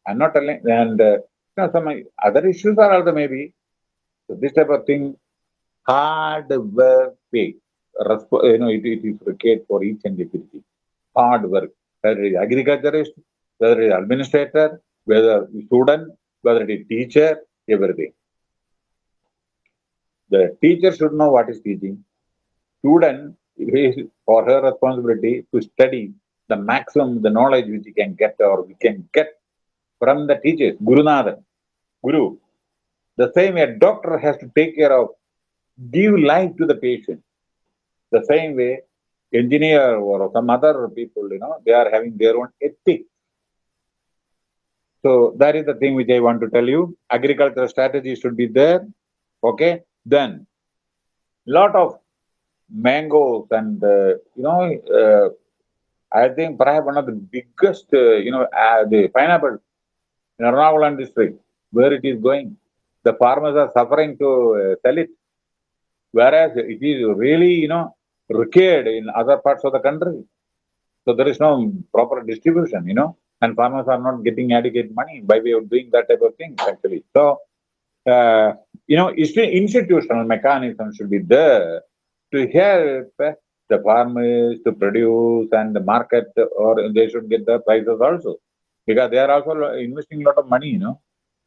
I'm not telling, and uh, you know, some other issues are also maybe. So this type of thing, hard work pay. You know, it, it is required for each and everything. Hard work. Whether it is agriculturist, whether it is administrator, whether student, whether it is teacher, everything. The teacher should know what is teaching. Student, is for her responsibility to study the maximum, the knowledge which he can get or we can get from the teachers, Gurunatha, Guru. The same way a doctor has to take care of, give life to the patient. The same way, engineer or some other people, you know, they are having their own ethics. So that is the thing which I want to tell you. Agricultural strategy should be there. Okay. Then, lot of mangoes and uh, you know, uh, I think perhaps one of the biggest, uh, you know, uh, the pineapple in Ernakulam district, where it is going. The farmers are suffering to uh, sell it, whereas it is really, you know, required in other parts of the country. So there is no proper distribution, you know, and farmers are not getting adequate money by way of doing that type of thing, actually. So, uh, you know, insti- institutional mechanism should be there to help the farmers to produce and the market, or they should get the prices also because they are also investing a lot of money, you know.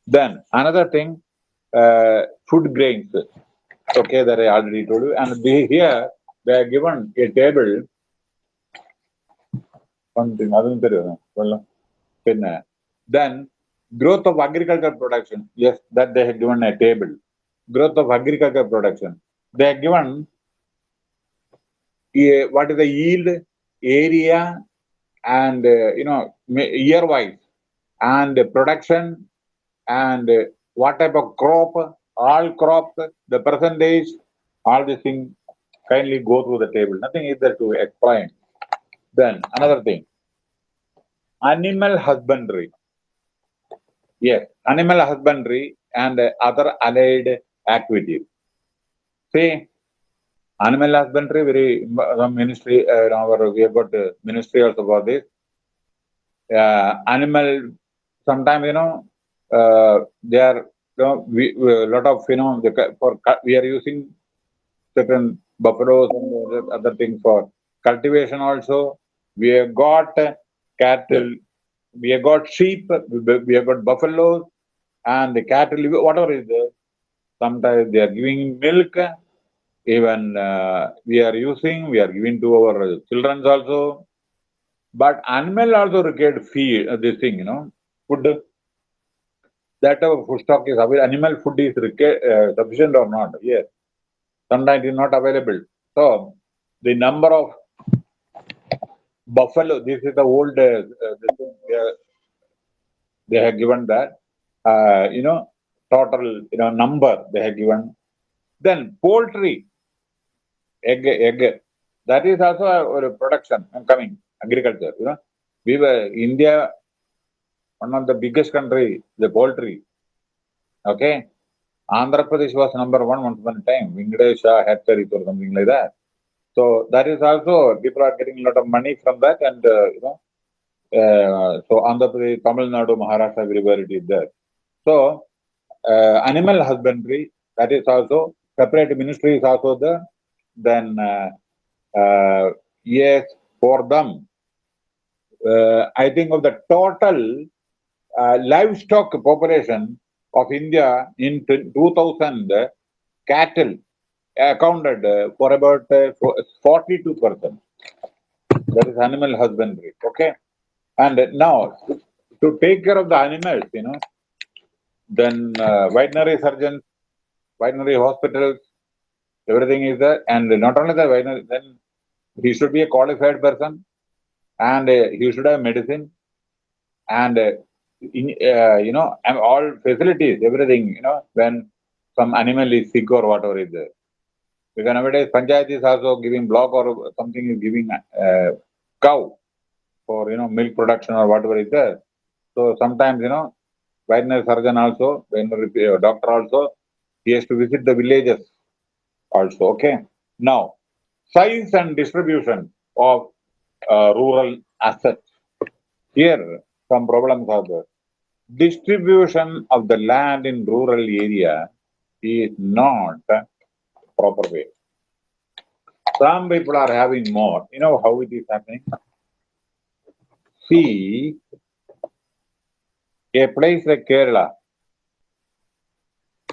Then another thing, uh, food grains. Okay, that I already told you, and they here they are given a table. Something, then growth of agricultural production. Yes, that they have given a table. Growth of agricultural production. They are given a, what is the yield, area, and uh, you know year wise, and production, and what type of crop, all crops, the percentage, all these things kindly go through the table. Nothing is there to explain. Then another thing. Animal husbandry. Yes animal husbandry and other allied activities. See animal husbandry very uh, ministry uh, our we have got uh, ministry also for this. Uh, animal sometimes you know uh, they are you know, we a lot of you know the, for we are using certain buffaloes and other things for cultivation also. We have got cattle, we have got sheep, we have got buffaloes, and the cattle, whatever is there. Sometimes they are giving milk, even uh, we are using, we are giving to our children also. But animal also required feed, uh, this thing, you know, food. That our food stock is available. Animal food is uh, sufficient or not? Yes. Sometimes it is not available. So, the number of buffalo, this is the old, uh, uh thing, they have given that, uh, you know, total, you know, number they have given. Then poultry, egg, egg, that is also a, a production and coming, agriculture, you know. We were, India, one of the biggest country, the poultry, okay. Andhra Pradesh was number one once upon a time, Venkatesha hatcheries or something like that. So that is also, people are getting a lot of money from that and, uh, you know, uh, so Andhra Pradesh, Tamil Nadu, Maharashtra, everywhere it is there. So uh, animal husbandry, that is also separate ministry is also there. Then uh, uh, yes, for them, uh, I think of the total uh, livestock population of India in 2000, cattle accounted for about 42%. That is animal husbandry. Okay. And now, to take care of the animals, you know, then uh, veterinary surgeons, veterinary hospitals, everything is there. And not only the veterinary, then he should be a qualified person and uh, he should have medicine and, uh, in, uh, you know, all facilities, everything, you know, when some animal is sick or whatever is there. Because nowadays, Panchayat is also giving block or something is giving uh, cow for you know milk production or whatever is there. So sometimes you know veterinary surgeon also, veterinary uh, doctor also, he has to visit the villages also. Okay. Now, size and distribution of uh, rural assets. Here, some problems are there. Distribution of the land in rural area is not proper way. Some people are having more. You know how it is happening? see a place like Kerala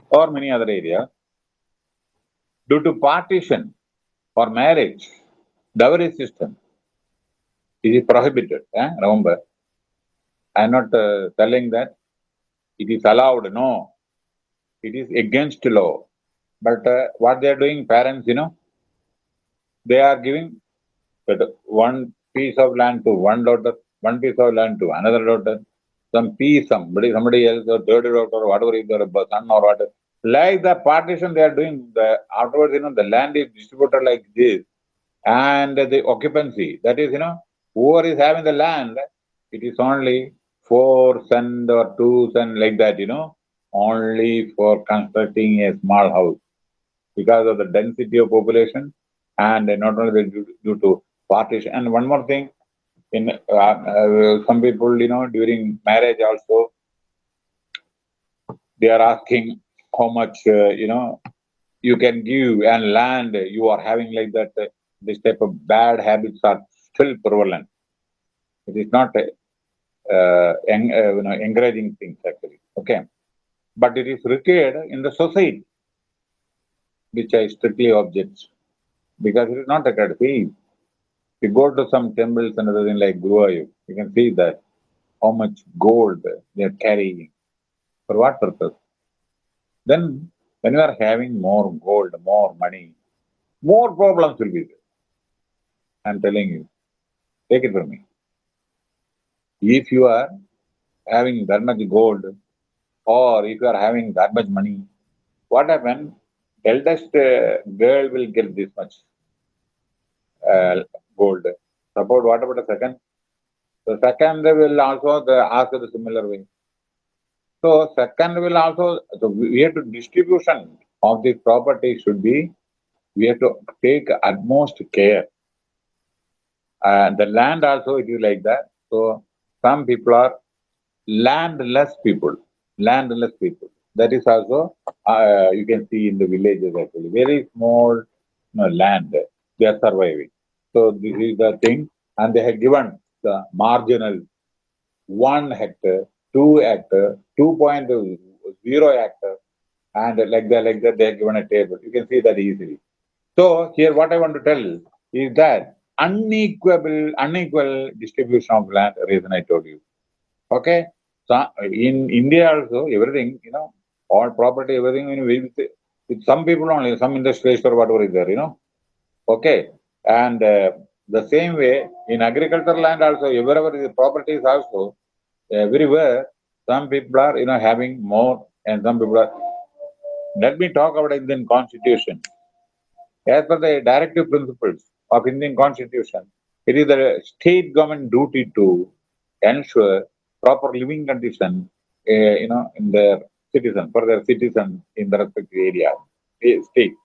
or many other areas, due to partition or marriage, dowry system, it is prohibited. Eh? Remember, I am not uh, telling that it is allowed. No, it is against law. But uh, what they are doing, parents, you know, they are giving that one piece of land to one daughter, one piece of land to another daughter, some piece, somebody, somebody else, or third daughter, or whatever is their son or whatever. Like the partition they are doing, the afterwards, you know, the land is distributed like this, and the occupancy, that is, you know, whoever is having the land, it is only four cent or two cent like that, you know, only for constructing a small house because of the density of population and not only due, due to partition. And one more thing, in uh, uh, some people, you know, during marriage also, they are asking how much, uh, you know, you can give and land you are having like that. Uh, this type of bad habits are still prevalent. It is not uh, en uh, you know, encouraging things actually. Okay, but it is required in the society, which I strictly object because it is not required. See, you go to some temples and other thing like Guruvayu, you can see that how much gold they are carrying. For what purpose? Then, when you are having more gold, more money, more problems will be there. I'm telling you. Take it from me. If you are having that much gold, or if you are having that much money, what happens? Eldest uh, girl will get this much uh, gold. Suppose what about the second? The second will also the, ask the similar way. So second will also, so we have to distribution of the property should be, we have to take utmost care. And the land also it is like that. So some people are landless people, landless people. That is also, uh, you can see in the villages actually, very small you know, land, they are surviving. So this is the thing, and they have given the marginal one hectare, two hectare, 2.0 hectare, and like that, like that, they have given a table. You can see that easily. So here, what I want to tell is that unequal, unequal distribution of land, reason I told you. Okay, so in India also, everything, you know, all property, everything, you with, with some people only, some industrialists or whatever is there, you know. Okay, and uh, the same way in agricultural land also, wherever the properties also, everywhere, some people are, you know, having more and some people are. Let me talk about Indian constitution. As per the directive principles of Indian constitution, it is the state government duty to ensure proper living condition, uh, you know, in their citizen, for their citizens in the respective area, state.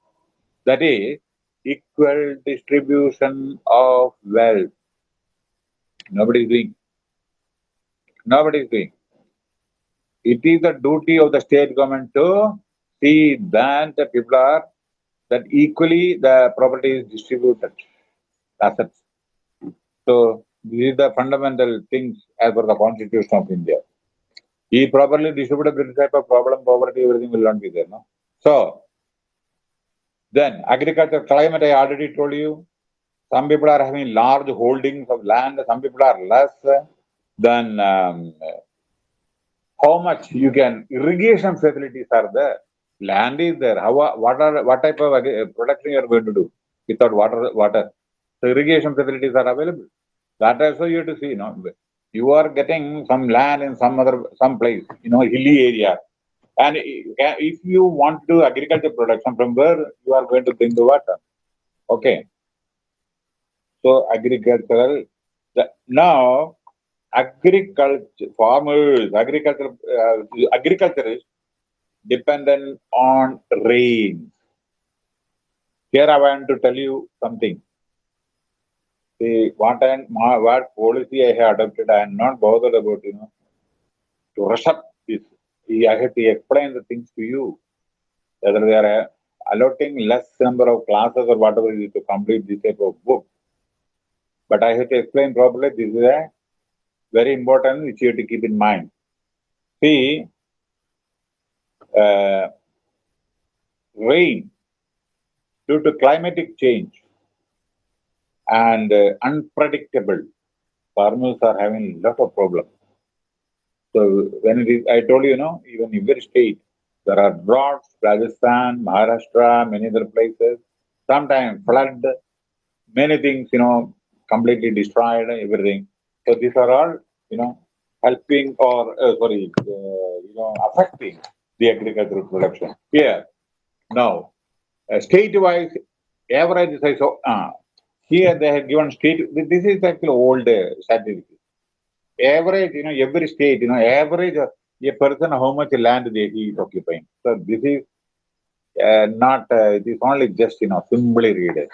That is, equal distribution of wealth. Nobody is doing. Nobody is doing. It is the duty of the state government to see that the people are, that equally the property is distributed, assets. So, these are the fundamental things as per the constitution of India. If properly distributed, this type of problem, poverty, everything will not be there. No? So, then agriculture climate, I already told you. Some people are having large holdings of land, some people are less. Then um, how much you can, irrigation facilities are there. Land is there. How, what are what type of production you are going to do without water? Water. So irrigation facilities are available. That also you have to see. You know, you are getting some land in some other some place, you know, hilly area. And if you want to do agriculture production, from where you are going to bring the water? Okay. So agricultural, the, now agriculture, farmers, agriculture, uh, agriculture is dependent on rain. Here I want to tell you something. See, what, I, what policy I have adopted, I am not bothered about, you know, to rush up this I have to explain the things to you. Whether they are allotting less number of classes or whatever it is to complete this type of book. But I have to explain properly. This is a very important which you have to keep in mind. See, uh, rain due to climatic change and uh, unpredictable, farmers are having lot of problems. So when it is, I told you, you know, even in every state, there are droughts, Rajasthan, Maharashtra, many other places. Sometimes flood, many things, you know, completely destroyed, everything. So these are all, you know, helping or, uh, sorry, uh, you know, affecting the agricultural production. Here, now, uh, state-wise, average size of, uh, here they have given state, this is actually old uh, average, you know, every state, you know, average uh, a person how much land they he is occupying. So this is uh, not, uh, it is only just, you know, simply read.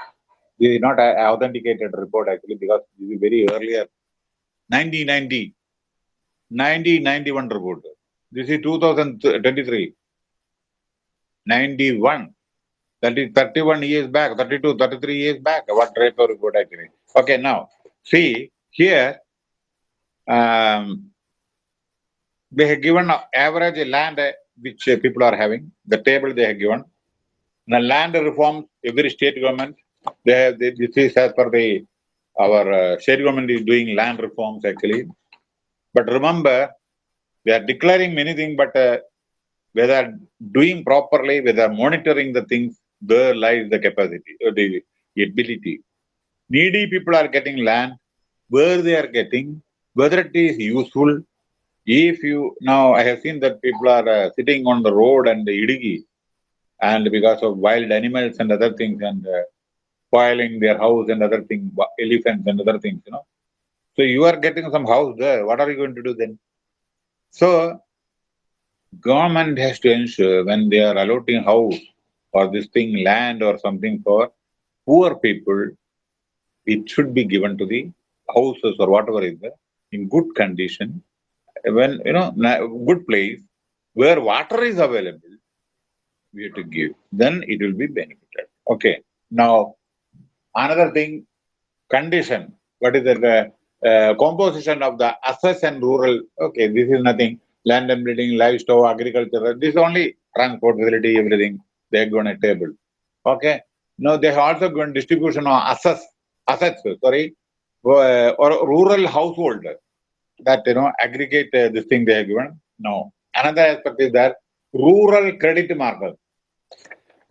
This is not an authenticated report actually because this is very earlier, 1990, 1991 report. This is 2023, 91. That is 31 years back, 32, 33 years back. What of report actually? Okay, now see here um, they have given average land which people are having, the table they have given. The land reforms, every state government, they have, they, this is as per the, our uh, state government is doing land reforms actually. But remember, they are declaring many things, but uh, whether doing properly, whether monitoring the things, there lies the capacity, or uh, the ability. Needy people are getting land, where they are getting, whether it is useful. If you now, I have seen that people are uh, sitting on the road and the idigi, and because of wild animals and other things, and uh, spoiling their house and other things, elephants and other things, you know. So you are getting some house there. What are you going to do then? So government has to ensure when they are allotting house or this thing, land or something for poor people, it should be given to the houses or whatever is there in good condition, when, you know, good place, where water is available, we have to give. Then it will be benefited. Okay. Now, another thing, condition. What is the uh, composition of the assets and rural? Okay, this is nothing. Land and building, livestock, agriculture. This is only transport facility, everything. They are given a table. Okay. Now they also given distribution of assets, assets, sorry, uh, or rural household that you know aggregate uh, this thing they have given. No. Another aspect is that rural credit market.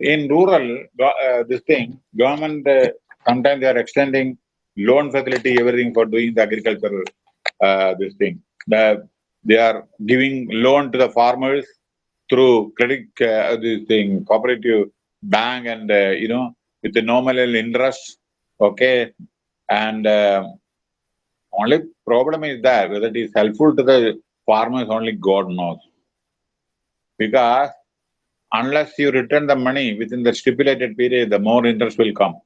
In rural, uh, this thing, government uh, sometimes they are extending loan facility, everything for doing the agricultural, uh, this thing. The, they are giving loan to the farmers through credit, uh, this thing, cooperative bank and, uh, you know, with the normal interest, okay, and uh, only problem is that whether it is helpful to the farmers only God knows. Because unless you return the money within the stipulated period, the more interest will come.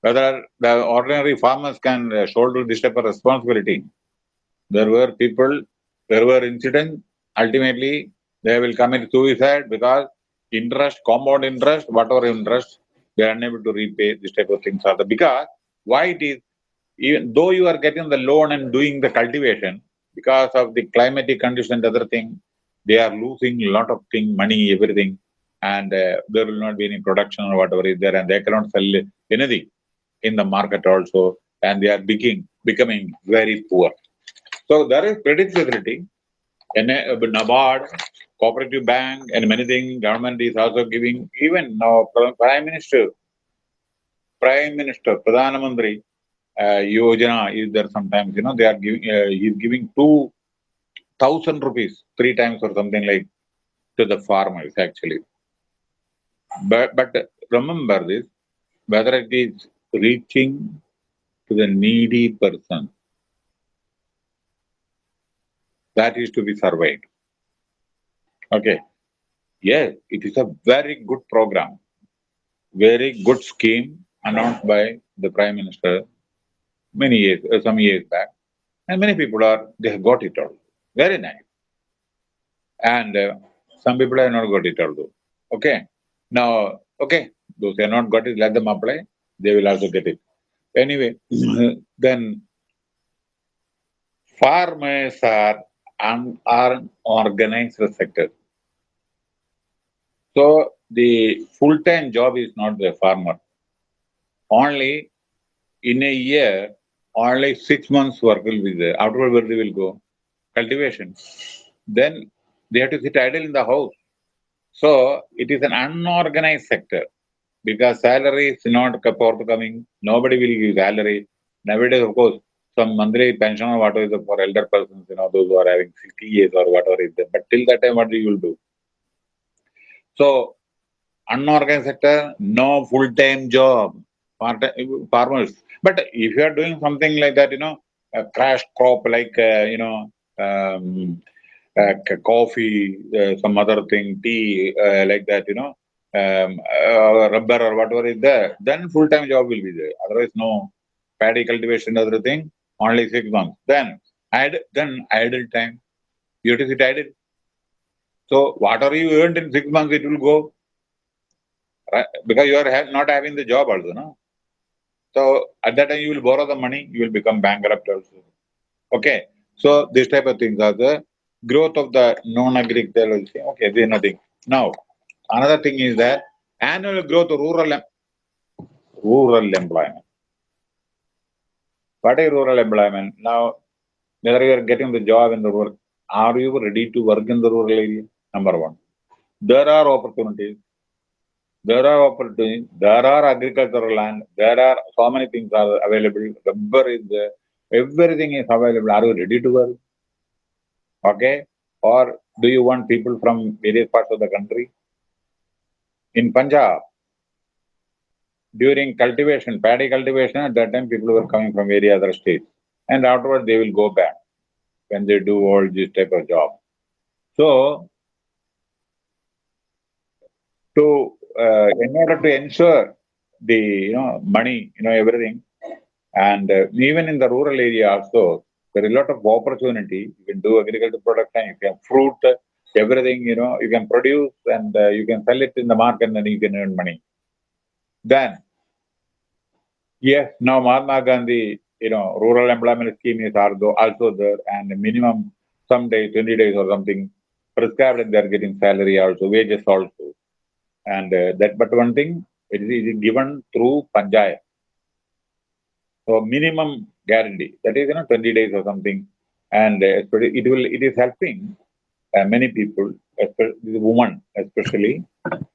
Whether the ordinary farmers can uh, shoulder this type of responsibility. There were people, there were incidents, ultimately they will commit suicide because interest, compound interest, whatever interest, they are unable to repay this type of things are the because why it is even though you are getting the loan and doing the cultivation because of the climatic conditions and other thing they are losing a lot of thing money everything and uh, there will not be any production or whatever is there and they cannot sell anything in the market also and they are becoming becoming very poor. So there is credit facility uh, NABARD cooperative bank and many things government is also giving. Even now prime minister prime minister pradhan mantri uh, yojana is there sometimes you know they are giving uh, he's giving two thousand rupees three times or something like to the farmers actually. But but remember this whether it is reaching to the needy person that is to be surveyed Okay. Yes, it is a very good program, very good scheme announced by the Prime Minister many years, uh, some years back. And many people are, they have got it all. Very nice. And uh, some people have not got it all. though. Okay. Now, okay, those who have not got it, let them apply. They will also get it. Anyway, then farmers are an unorganized sector. So the full-time job is not the farmer. Only in a year, only six months work will be there. Afterward, where they will go? Cultivation. Then they have to sit idle in the house. So it is an unorganized sector because salary is not forthcoming. Nobody will give salary. Nowadays, of course, some monthly pension or whatever is for elder persons, you know, those who are having 60 years or whatever is there. But till that time, what do you will do? So, unorganized sector, no full-time job, part farmers. But if you are doing something like that, you know, a crash crop like, uh, you know, um, uh, coffee, uh, some other thing, tea, uh, like that, you know, um, uh, rubber or whatever is there, then full-time job will be there. Otherwise, no paddy cultivation, other thing, only six months. Then, add, then idle time. You have to sit idle. So whatever you earned in six months, it will go. Right? Because you are ha not having the job also, no? So at that time, you will borrow the money, you will become bankrupt also. Okay. So this type of things are the growth of the non-agricultural. Okay, there is nothing. Now, another thing is that annual growth of rural rural employment. What is rural employment? Now, whether you are getting the job in the rural, are you ready to work in the rural area? Number one. There are opportunities. There are opportunities. There are agricultural land. There are so many things are available. Rubber is there. Everything is available. Are you ready to work? Okay? Or do you want people from various parts of the country? In Punjab, during cultivation, paddy cultivation, at that time people were coming from various other states. And afterwards they will go back when they do all this type of job. So to uh, in order to ensure the you know money, you know everything, and uh, even in the rural area also, there is a lot of opportunity. You can do agricultural production, you can fruit, everything, you know, you can produce and uh, you can sell it in the market and you can earn money. Then, yes, now Mahatma Gandhi, you know, rural employment scheme is also there and minimum some days, 20 days or something prescribed and they're getting salary also, wages also. And uh, that, but one thing, it is, it is given through Panchayat. So minimum guarantee, that is, you know, 20 days or something. And uh, it will, it is helping uh, many people, especially women, especially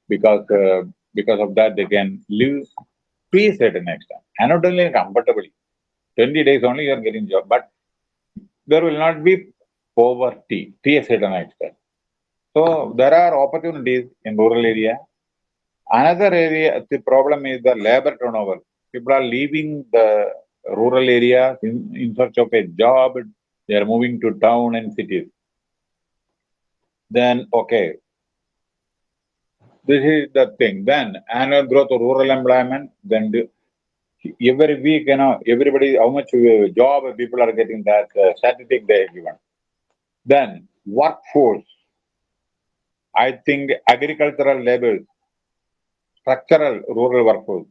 because uh, because of that they can live to a certain extent, and not only comfortably. 20 days only you are getting job, but there will not be poverty to a certain extent. So there are opportunities in rural area. Another area, the problem is the labor turnover. People are leaving the rural area in, in search of a job. They are moving to town and cities then okay. This is the thing. Then annual growth of rural employment, then every week, you know, everybody, how much uh, job people are getting that uh, statistic they are given. Then workforce. I think agricultural labor, structural rural workforce,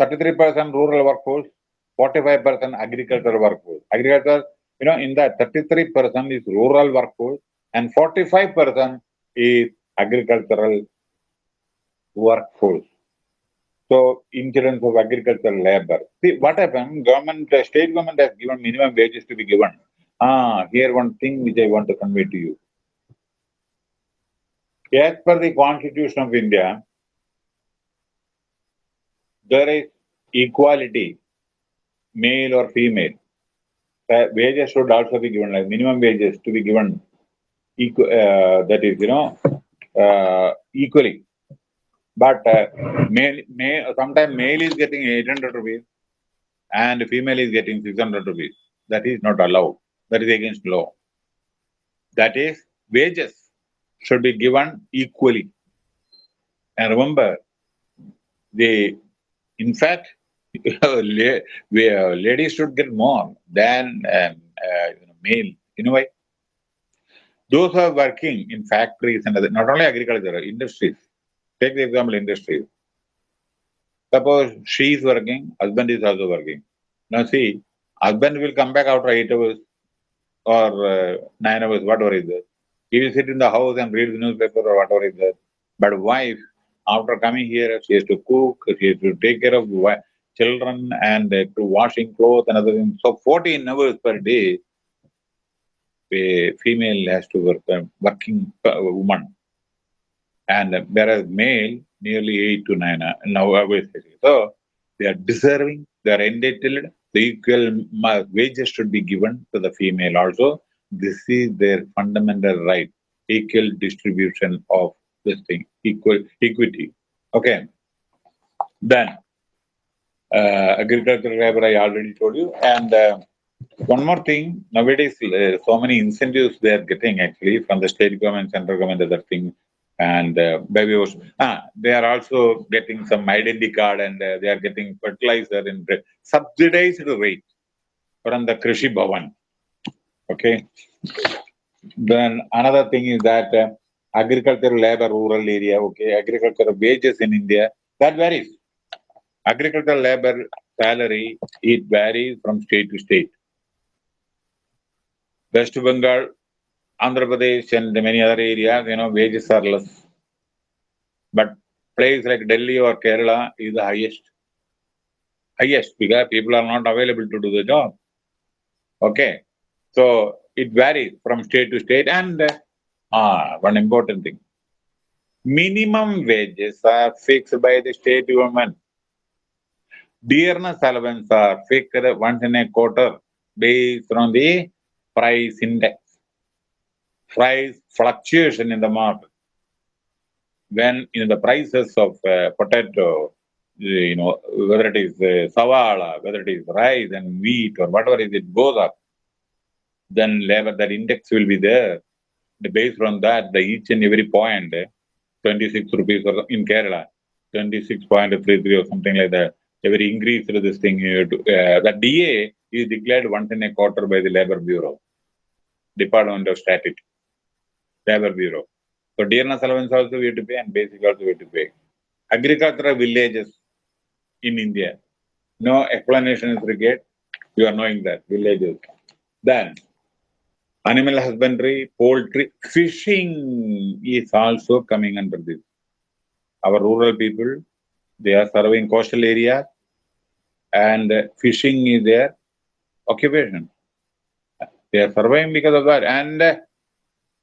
33% rural workforce, 45% agricultural workforce. Agriculture, you know, in that 33% is rural workforce, and 45% is agricultural workforce. So, incidence of agricultural labor. See, what happened? Government, state government has given minimum wages to be given. Ah, here one thing which I want to convey to you. As per the Constitution of India, there is equality, male or female. Uh, wages should also be given, like minimum wages to be given uh, that is, you know, uh, equally. But uh, male, male, sometimes male is getting 800 rupees and female is getting 600 rupees. That is not allowed. That is against law. That is, wages should be given equally. And remember, the, in fact, ladies should get more than um, uh, male. You know why? Those who are working in factories and other, not only agriculture, industries. Take the example industries. Suppose she is working, husband is also working. Now see, husband will come back after eight hours or uh, nine hours, whatever is there. He will sit in the house and read the newspaper or whatever is there. But wife, after coming here, she has to cook, she has to take care of children and uh, to washing clothes and other things. So 14 hours per day, a female has to work, um, a working woman, and uh, whereas male nearly eight to nine uh, now uh, So they are deserving, they are entitled. The equal wages should be given to the female also. This is their fundamental right. Equal distribution of this thing, equal equity. Okay. Then uh, agricultural labor I already told you, and uh, one more thing, nowadays, uh, so many incentives they are getting actually from the state government, central government, other thing, and uh, baby ah, they are also getting some identity card and uh, they are getting fertilizer in subsidized rate from the Krishi Bhavan. Okay. Then another thing is that uh, agricultural labor, rural area, okay, agricultural wages in India, that varies. Agricultural labor salary, it varies from state to state. West Bengal, Andhra Pradesh, and many other areas, you know, wages are less. But place like Delhi or Kerala is the highest. Highest because people are not available to do the job. Okay. So it varies from state to state. And uh, one important thing minimum wages are fixed by the state government. Dearness allowance are fixed once in a quarter based on the price index, price fluctuation in the market. When you know, the prices of uh, potato, you know, whether it is uh, savala, whether it is rice and wheat or whatever is it goes up, then level that index will be there. Based on that, the each and every point, 26 rupees or in Kerala, 26.33 or something like that. Every increase to this thing, uh, the DA is declared once in a quarter by the Labor Bureau, Department of Statistics, Labor Bureau. So dearness allowance also we have to pay and basic also we have to pay. Agricultural villages in India. No explanation is required. You are knowing that villages. Then animal husbandry, poultry, fishing is also coming under this. Our rural people, they are serving coastal areas and fishing is their occupation. They are surviving because of that. And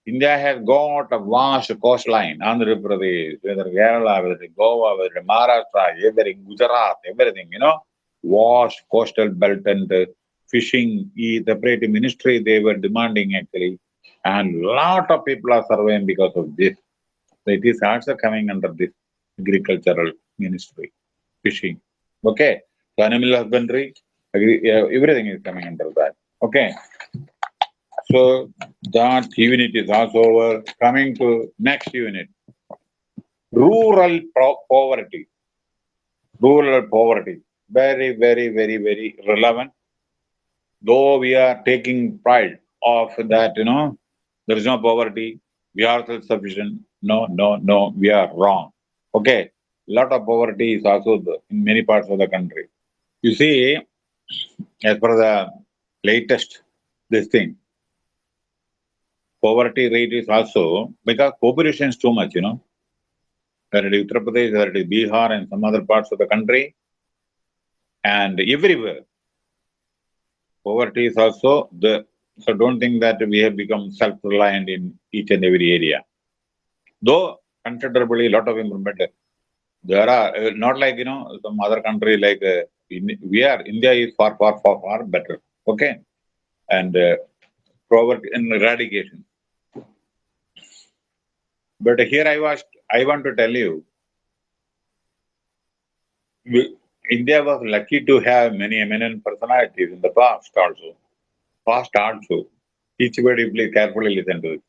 India has got a vast coastline, Andhra Pradesh, whether Kerala, whether Goa, whether Maharashtra, everything, Gujarat, everything, you know, vast coastal belt and uh, fishing, the separate ministry they were demanding actually. And lot of people are surveying because of this. So it is also coming under this agricultural ministry, fishing. Okay. So animal husbandry, everything is coming under that. Okay. So that unit is also over. Coming to next unit. Rural poverty. Rural poverty. Very, very, very, very relevant. Though we are taking pride of that, you know, there is no poverty, we are self-sufficient. No, no, no, we are wrong. Okay. Lot of poverty is also in many parts of the country. You see, as per the latest this thing, poverty rate is also because population is too much, you know. Whether it is Uttar Pradesh, whether it is Bihar and some other parts of the country, and everywhere, poverty is also the. So don't think that we have become self-reliant in each and every area. Though considerably a lot of improvement, there are uh, not like you know some other country like uh, in, we are India is far far far far better. Okay, and uh, poverty and eradication. But here I was, I want to tell you, India was lucky to have many eminent personalities in the past also. Past also. Eachbody please carefully listen to it.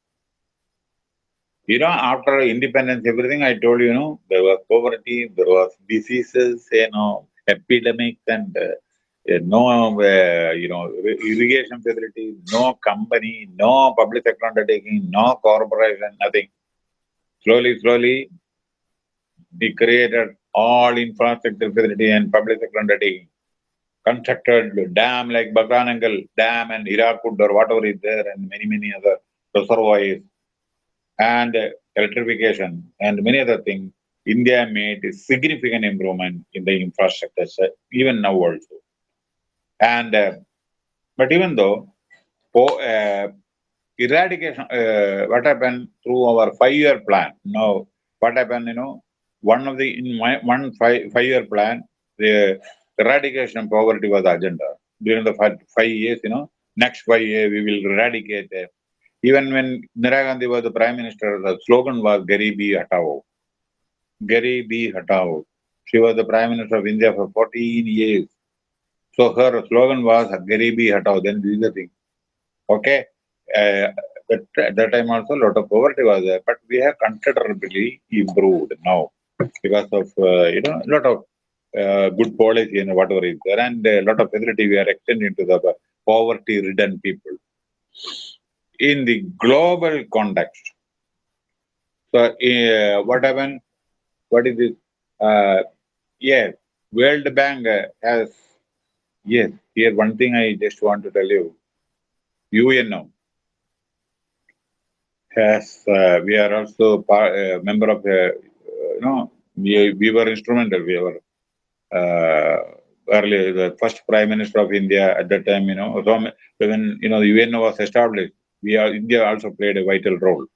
You know, after independence, everything I told you, you know, there was poverty, there was diseases, you know, epidemics and uh, no, uh, you know, irrigation facilities, no company, no public sector undertaking, no corporation, nothing. Slowly, slowly, we created all infrastructure facility and public undertaking. Constructed dam like Bhakranangal Dam and Hirakud or whatever is there and many, many other reservoirs and electrification and many other things. India made a significant improvement in the infrastructure, even now also. And, uh, but even though, uh, eradication, uh, what happened through our five-year plan. Now, what happened, you know, one of the, in my, one five, five-year plan, the eradication of poverty was the agenda. During the five, five years, you know, next five years, we will eradicate. Uh, even when Indira Gandhi was the prime minister, the slogan was Garibi Hatao. Garibi Hatao. She was the prime minister of India for 14 years. So her slogan was Garibi Hatao. Then this is the thing. Okay uh, at that time also a lot of poverty was there, but we have considerably improved now because of, uh, you know, a lot of uh, good policy and whatever is there and a lot of facility we are extending to the poverty-ridden people. In the global context, so uh, what happened? What is this? Uh, yes, World Bank has, yes, here one thing I just want to tell you, UNO, Yes, uh, we are also part, uh, member of the, uh, you know, we, we were instrumental. We were uh, earlier the first prime minister of India at that time. You know, so when you know the UN was established, we are India also played a vital role.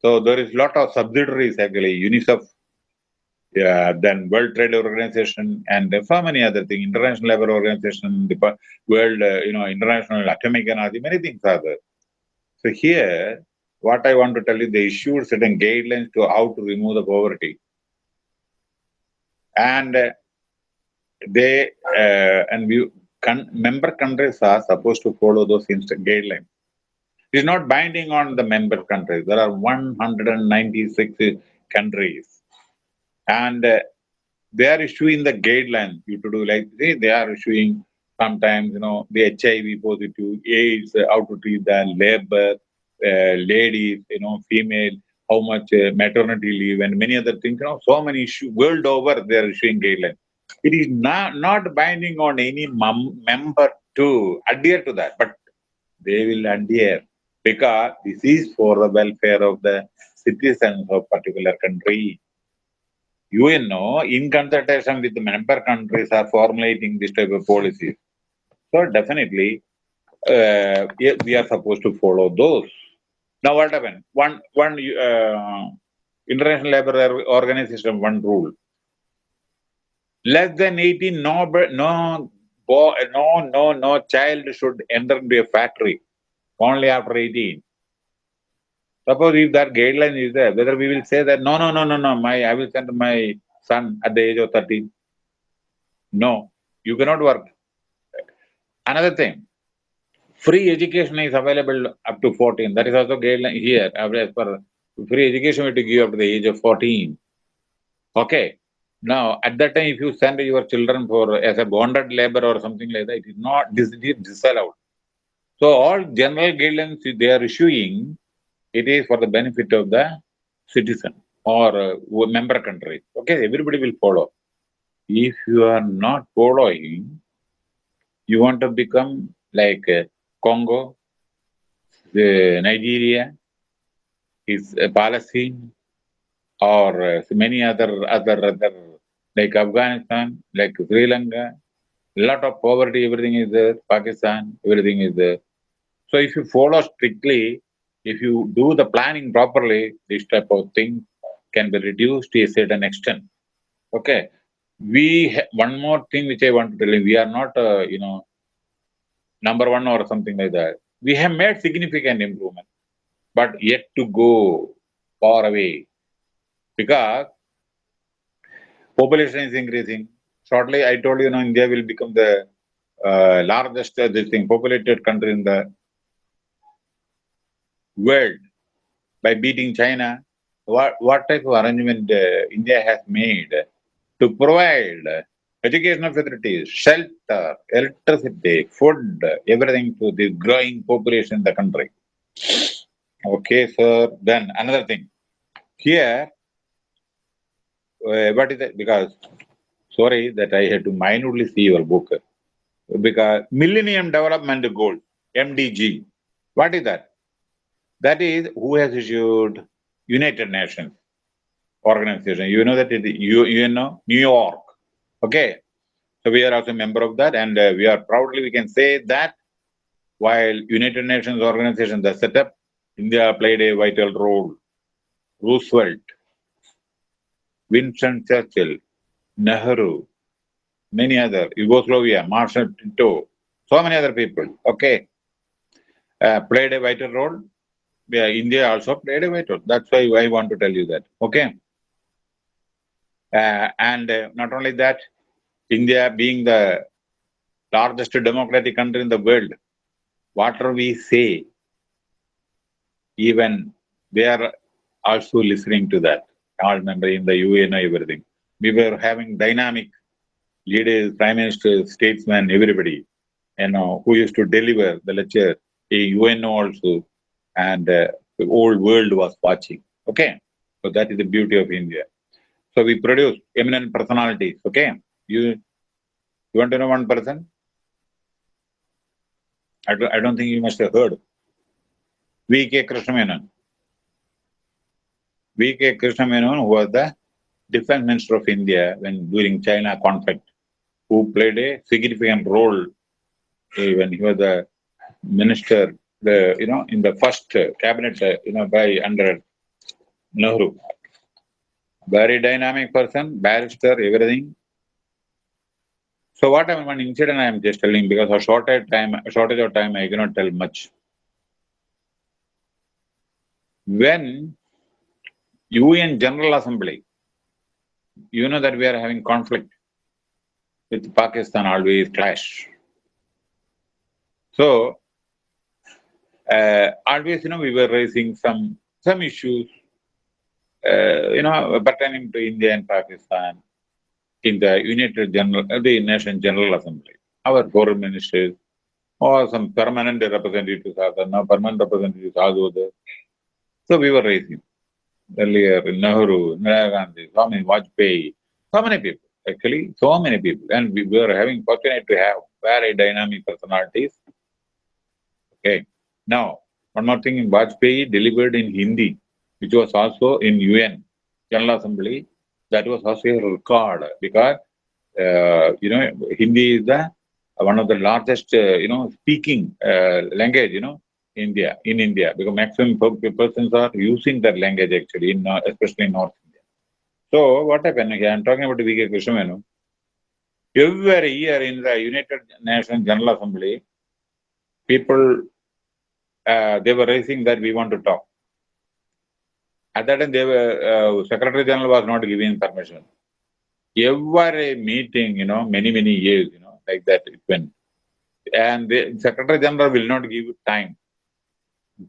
So there is a lot of subsidiaries actually, UNICEF, yeah, then World Trade Organization, and so many other things, International Labour Organization, the World, uh, you know, International Atomic Energy, many things are there. So here, what I want to tell you, they issued certain guidelines to how to remove the poverty. And uh, they, uh, and we, member countries are supposed to follow those guidelines. It's not binding on the member countries. There are 196 countries. And uh, they are issuing the guidelines you to do like they, they are issuing sometimes, you know, the HIV positive, AIDS, how to treat the labor, uh, ladies, you know, female, how much uh, maternity leave and many other things. You know, so many issues world over they are issuing guidelines. It is not not binding on any member to adhere to that, but they will adhere because this is for the welfare of the citizens of particular country. UNO, in consultation with the member countries, are formulating this type of policies. So definitely, uh, we are supposed to follow those. Now what happened? One, one uh, International Labour Organization, one rule. Less than 18, no, no, no, no, no child should enter into a factory only after 18. Suppose if that guideline is there, whether we will say that, no, no, no, no, no, my, I will send my son at the age of 13. No, you cannot work. Another thing, free education is available up to 14. That is also guideline here. As free education, we to give up to the age of 14. Okay. Now, at that time, if you send your children for as a bonded labor or something like that, it is not this is disallowed. So all general guidelines they are issuing, it is for the benefit of the citizen or uh, member country. Okay, everybody will follow. If you are not following, you want to become like uh, Congo, the Nigeria, is uh, Palestine, or uh, many other other other like Afghanistan, like Sri Lanka, a lot of poverty, everything is there, Pakistan, everything is there. So if you follow strictly, if you do the planning properly, this type of thing can be reduced to a certain extent. Okay. We one more thing which I want to tell you, we are not, uh, you know, number one or something like that. We have made significant improvement, but yet to go far away because population is increasing. Shortly, I told you, know, India will become the uh, largest uh, this thing populated country in the world by beating China. What what type of arrangement uh, India has made to provide educational facilities, shelter, electricity, food, everything to the growing population in the country. Okay, so then another thing. Here, uh, what is it? Because, sorry that I had to minutely see your book. Because Millennium Development Goal, MDG, what is that? That is who has issued United Nations organization. You know that it, you, you know, New York Okay, so we are also a member of that, and uh, we are proudly we can say that while United Nations organization the setup, India played a vital role. Roosevelt, Winston Churchill, Nehru, many other, Yugoslavia, Marshal Tito, so many other people, okay, uh, played a vital role. Yeah, India also played a vital. That's why I want to tell you that, okay. Uh, and uh, not only that, India being the largest democratic country in the world, whatever we say, even they are also listening to that. All member in the UN everything. We were having dynamic leaders, prime ministers, statesmen, everybody, you know, who used to deliver the lecture, a UN also, and uh, the whole world was watching. Okay, so that is the beauty of India. So we produce eminent personalities. Okay, you you want to know one person? I don't, I don't think you must have heard. V.K. Krishna Menon. V.K. Krishna Menon was the defense minister of India when during China conflict, who played a significant role uh, when he was the minister, the you know, in the first cabinet, uh, you know, by under Nehru very dynamic person, barrister, everything. So what I'm one incident I am just telling because of shortage time, shortage of time, I cannot tell much. When UN General Assembly, you know that we are having conflict with Pakistan always clash. So uh, always, you know, we were raising some some issues uh, you know, pertaining to India and Pakistan in the United General, uh, the Nation General Assembly. Our foreign ministers or some permanent representatives are there, now permanent representatives are there. So we were raising. earlier, Nehru, Indira Gandhi, Swami Vajpayee, so many people, actually, so many people. And we were having fortunate to have very dynamic personalities. Okay. Now, one more thing, Vajpayee delivered in Hindi, which was also in UN, General Assembly. That was also a record because, uh, you know, Hindi is the one of the largest, uh, you know, speaking uh, language, you know, India, in India, because maximum persons are using that language actually, in, uh, especially in North India. So what happened here? I'm talking about V.K. Krishna Menon. Every year in the United Nations General Assembly, people, uh, they were raising that we want to talk. At that time, they were, uh, Secretary General was not giving permission. Every meeting, you know, many, many years, you know, like that it went. And the Secretary General will not give time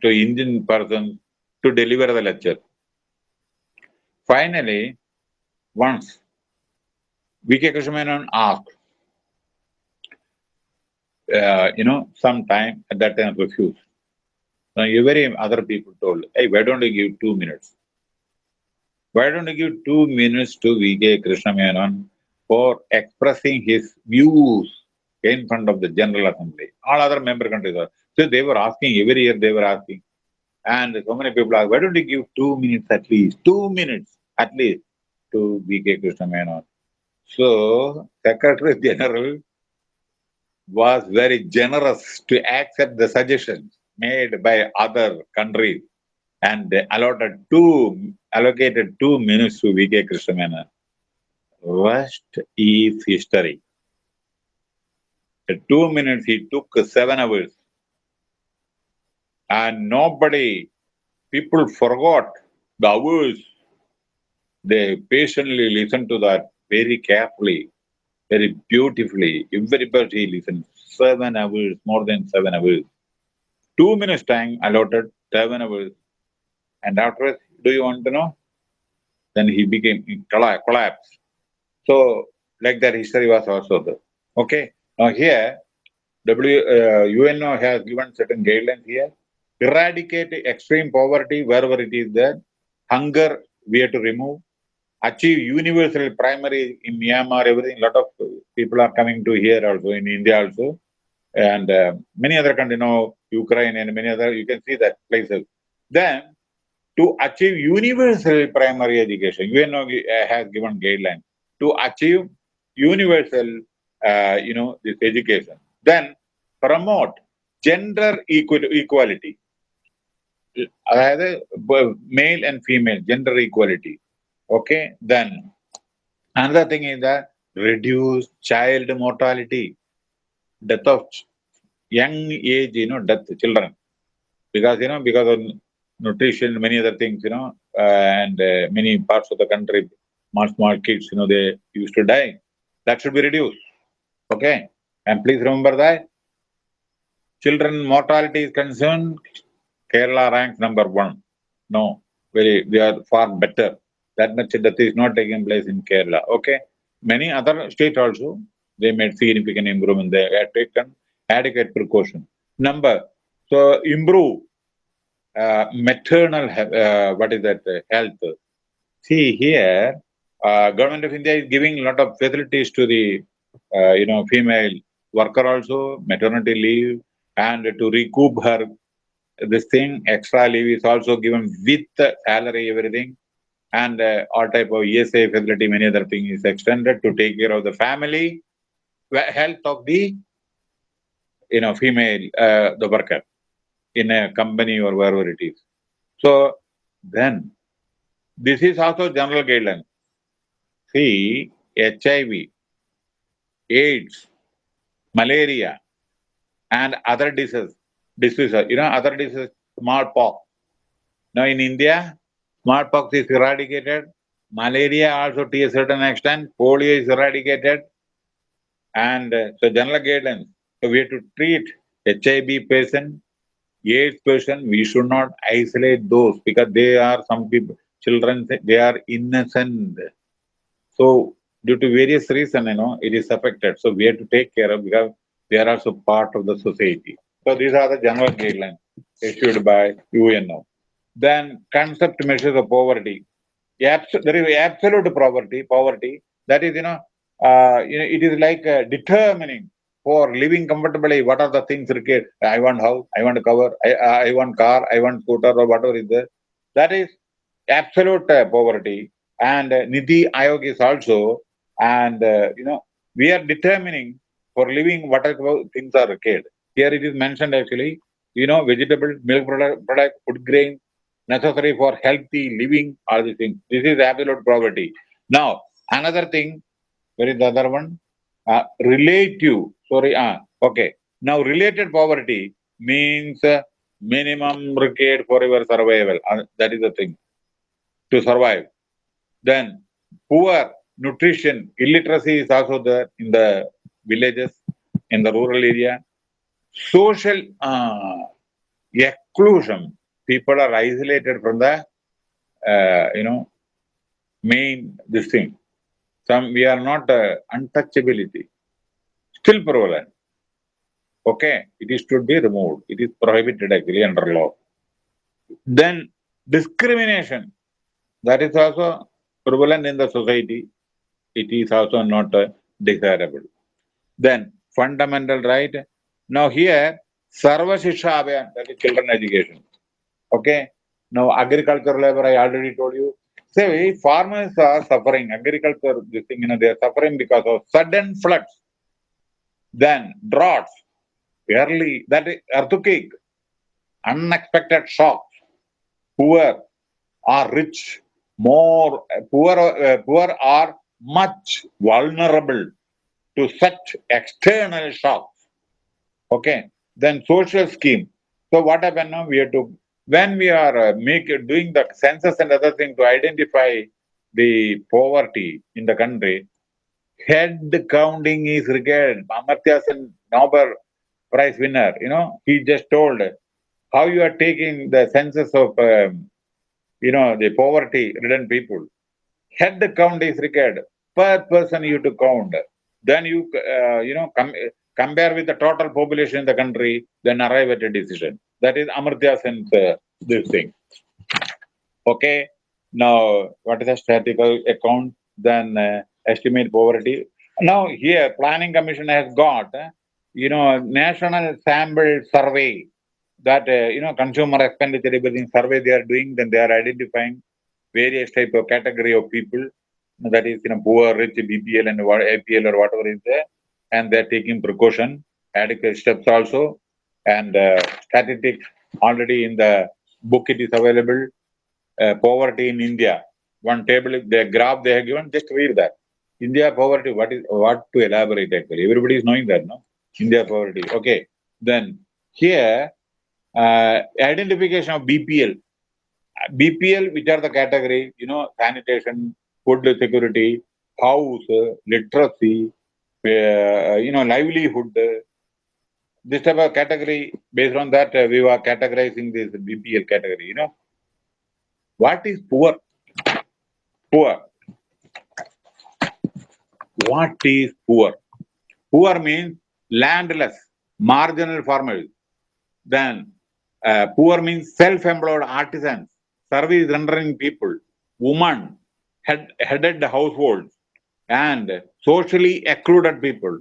to Indian person to deliver the lecture. Finally, once V.K. Krishna Menon asked, uh, you know, some time at that time refused. Now, every other people told, hey, why don't you give two minutes? Why don't you give two minutes to V.K. Krishna Menon for expressing his views in front of the General Assembly. All other member countries are. So they were asking, every year they were asking. And so many people are, why don't you give two minutes at least, two minutes at least to V.K. Krishna Menon. So Secretary General was very generous to accept the suggestions made by other countries and they allotted two allocated two minutes to V.K. Krishna Menon rest is history. In two minutes, he took seven hours. And nobody, people forgot the hours. They patiently listened to that very carefully, very beautifully. Everybody listened. Seven hours, more than seven hours. Two minutes time allotted, seven hours. And after, do you want to know? Then he became collapsed. So, like that history was also there. Okay. Now here, W uh, UNO has given certain guidelines here. Eradicate extreme poverty wherever it is there. Hunger we have to remove. Achieve universal primary in Myanmar. Everything. A lot of people are coming to here also in India also, and uh, many other countries. You know, Ukraine and many other. You can see that places. Then to achieve universal primary education, UNO uh, has given guidelines to achieve universal, uh, you know, this education. Then promote gender equality. അതായത് male and female gender equality. Okay, then another thing is that reduce child mortality, death of young age, you know, death children, because you know because of nutrition, many other things, you know, uh, and uh, many parts of the country small, small kids, you know, they used to die. That should be reduced. Okay. And please remember that children mortality is concerned, Kerala ranks number one. No, very they are far better. That much death is not taking place in Kerala. Okay. Many other states also, they made significant improvement. They have taken adequate precaution. Number, so improve uh, maternal, uh, what is that, uh, health. See here, uh, government of India is giving a lot of facilities to the, uh, you know, female worker also, maternity leave, and to recoup her this thing, extra leave is also given with salary, everything, and all type of ESA facility, many other things is extended to take care of the family, health of the, you know, female, the worker in a company or wherever it is. So then, this is also general guideline. See, HIV, AIDS, malaria, and other diseases, diseases, you know, other diseases, smallpox. Now in India, smallpox is eradicated, malaria also to a certain extent, polio is eradicated, and uh, so general guidance. So we have to treat HIV patient, AIDS question, we should not isolate those because they are some people, children, they are innocent. So due to various reasons, you know, it is affected. So we have to take care of because they are also part of the society. So these are the general guidelines issued by UNO. then concept measures of poverty. There is absolute poverty, poverty. That is, you know, uh, you know, it is like uh, determining for living comfortably what are the things required. I want house, I want cover, I, I want car, I want scooter or whatever is there. That is absolute uh, poverty. And uh, NITI Aayog is also, and uh, you know, we are determining for living whatever things are required. Here it is mentioned actually, you know, vegetable, milk product, product food grain, necessary for healthy living, all these things. This is absolute poverty. Now, another thing, where is the other one? Uh, relative, sorry, uh, okay. Now, related poverty means uh, minimum required for your survival. Uh, that is the thing, to survive. Then, poor nutrition, illiteracy is also there in the villages, in the rural area. Social uh, exclusion, people are isolated from the, uh, you know, main this thing. Some we are not uh, untouchability, still prevalent. Okay, it is to be removed. It is prohibited actually under law. Then discrimination, that is also prevalent in the society. It is also not uh, desirable. Then fundamental right. Now here, Sarva Abhiyan, that is children education. Okay. Now agricultural labor, I already told you. Say farmers are suffering, agriculture, this thing, you know, they are suffering because of sudden floods. Then droughts, early, that is earthquake, unexpected shocks, poor are rich, more poor, uh, poor are much vulnerable to such external shocks. Okay, then social scheme. So what happened now? We have to when we are uh, make doing the census and other thing to identify the poverty in the country. Head counting is required. Amartya Sen, Nobel Prize winner, you know, he just told how you are taking the census of, um, you know, the poverty-ridden people. Head count is required per person you to count. Then you, uh, you know, com compare with the total population in the country, then arrive at a decision. That is Amartya Sen's uh, this thing. Okay. Now, what is the statistical account? Then uh, estimate poverty. Now, here, Planning Commission has got, uh, you know, national sample survey that, uh, you know, consumer expenditure everything survey they are doing, then they are identifying various type of category of people that is you know poor rich bpl and apl or whatever is there and they're taking precaution adequate steps also and uh, statistics already in the book it is available. Uh, poverty in india. One table the graph they have given just read that. India poverty what is what to elaborate actually? Everybody is knowing that no? India poverty. Okay. Then here uh, identification of bpl bpl which are the category you know sanitation food security house literacy uh, you know livelihood this type of category, based on that, uh, we were categorizing this BPL category, you know. What is poor? Poor. What is poor? Poor means landless, marginal farmers. Then uh, poor means self-employed artisans, service rendering people, women, head, headed households, and socially excluded people,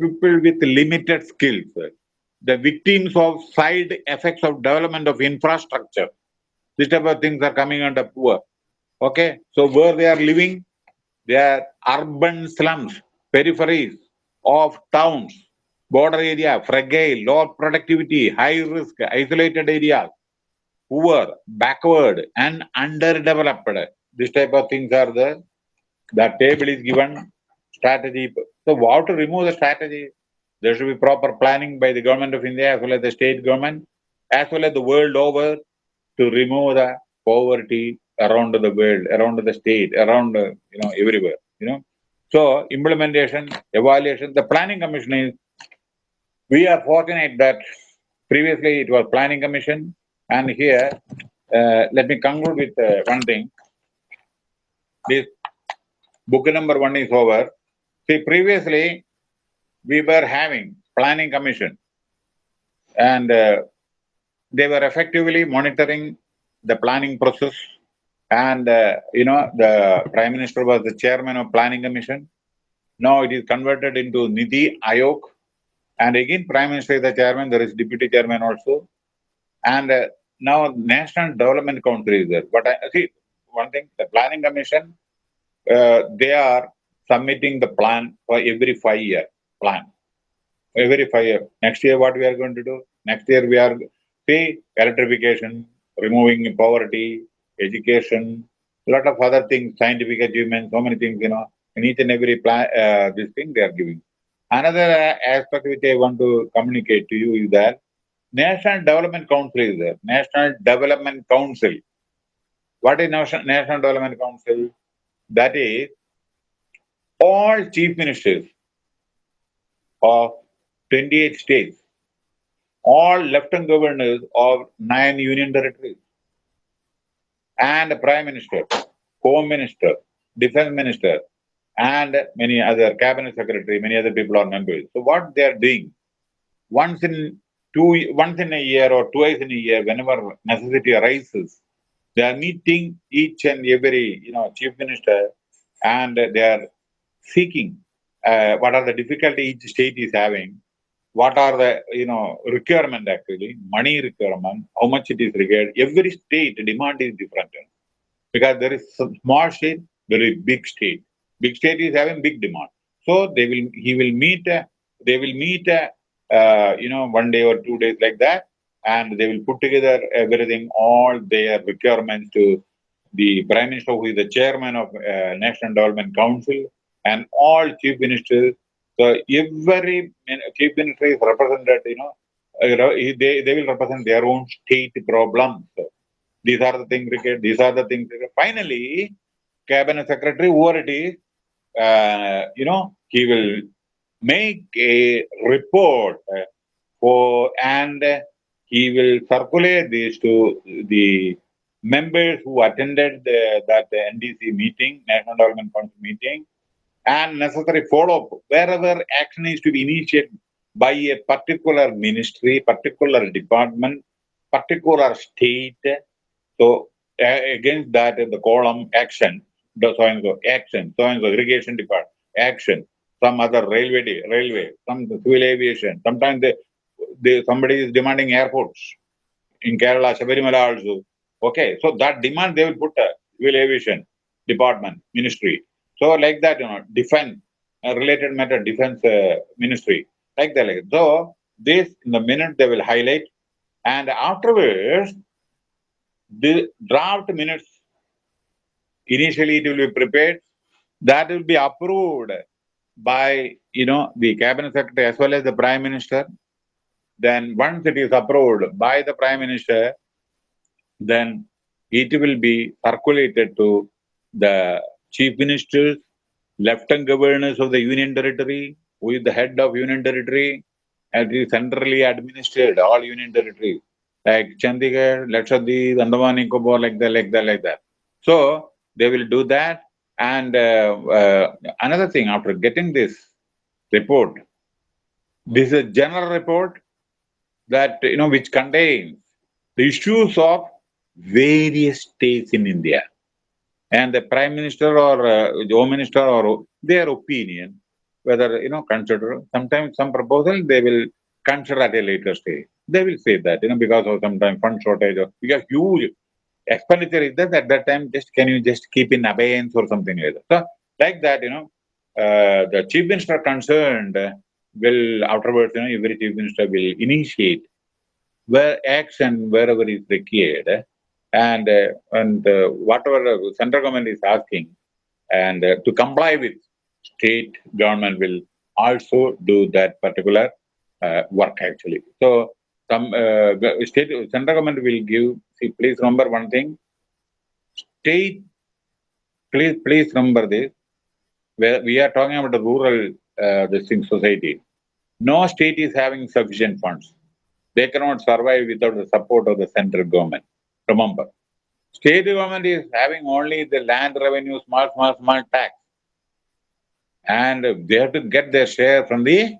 people with limited skills the victims of side effects of development of infrastructure. These type of things are coming under poor. Okay, so where they are living, they are urban slums, peripheries of towns, border area, fragile, low productivity, high risk, isolated areas, poor, backward, and underdeveloped. This type of things are the the table is given strategy. So how to remove the strategy? There should be proper planning by the government of India as well as the state government, as well as the world over to remove the poverty around the world, around the state, around, you know, everywhere, you know. So implementation, evaluation, the planning commission is, we are fortunate that previously it was planning commission and here, uh, let me conclude with uh, one thing. This book number one is over. See, previously we were having planning commission and uh, they were effectively monitoring the planning process. And, uh, you know, the Prime Minister was the chairman of Planning Commission. Now it is converted into NITI Aayog. And again, Prime Minister is the chairman, there is deputy chairman also. And uh, now National Development Council is there. But I see one thing, the Planning Commission, uh, they are submitting the plan for every five year plan. Every five year. Next year, what we are going to do? Next year, we are see electrification, removing poverty, education, a lot of other things, scientific achievements, so many things, you know, in each and every plan, uh, this thing they are giving. Another aspect which I want to communicate to you is that National Development Council is there. National Development Council. What is National Development Council? That is all chief ministers of 28 states, all lieutenant governors of nine union territories, and prime minister, home minister, defense minister, and many other cabinet secretary, many other people are members. So what they are doing, once in two, once in a year or twice in a year, whenever necessity arises, they are meeting each and every, you know, chief minister, and they are seeking uh, what are the difficulties each state is having, what are the, you know, requirement actually, money requirement, how much it is required. Every state demand is different. Because there is small state, is big state. Big state is having big demand. So they will, he will meet, uh, they will meet uh, uh, you know, one day or two days like that, and they will put together everything, all their requirements to the Prime Minister, who is the chairman of uh, National Development Council, and all chief ministers. So every chief minister is represented, you know, uh, they, they will represent their own state problems. These are the things these are the things. Finally, cabinet secretary, whoever it is, uh, you know, he will make a report uh, for and he will circulate this to the members who attended the, that NDC meeting, National Development Council meeting, and necessary follow-up wherever action is to be initiated by a particular ministry, particular department, particular state. So uh, against that, the column action, the so and so action, so and so irrigation department action, some other railway, railway, some civil aviation. Sometimes they, they, somebody is demanding airports in Kerala, Sabarimala also. Okay, so that demand they will put a civil aviation department, ministry. So like that, you know, defense, uh, related matter, defense uh, ministry, like that. Like So this, in the minute they will highlight and afterwards, the draft minutes, initially it will be prepared, that will be approved by, you know, the cabinet secretary as well as the prime minister. Then once it is approved by the prime minister, then it will be circulated to the chief ministers, lieutenant governors of the union territory, who is the head of union territory, and is centrally administered, all union territories, like Chandigarh, Lakshadweep, Andaman Nicobar, like that, like that, like that. So they will do that. And uh, uh, another thing, after getting this report, this is a general report that, you know, which contains the issues of various states in India. And the prime minister or uh, the home minister or their opinion, whether, you know, consider, sometimes some proposal they will consider at a later stage. They will say that, you know, because of sometimes fund shortage or because huge expenditure is there at that time, just can you just keep in abeyance or something like that. So, like that, you know, uh, the chief minister concerned will afterwards, you know, every chief minister will initiate where action wherever is required and uh, and uh, whatever central government is asking and uh, to comply with state government will also do that particular work actually. So some state central government will give see please remember one thing. State please please remember this. Where we are talking about the rural uh, this thing society. No state is having sufficient funds. They cannot survive without the support of the central government remember state government is having only the land revenue small small small tax and they have to get their share from the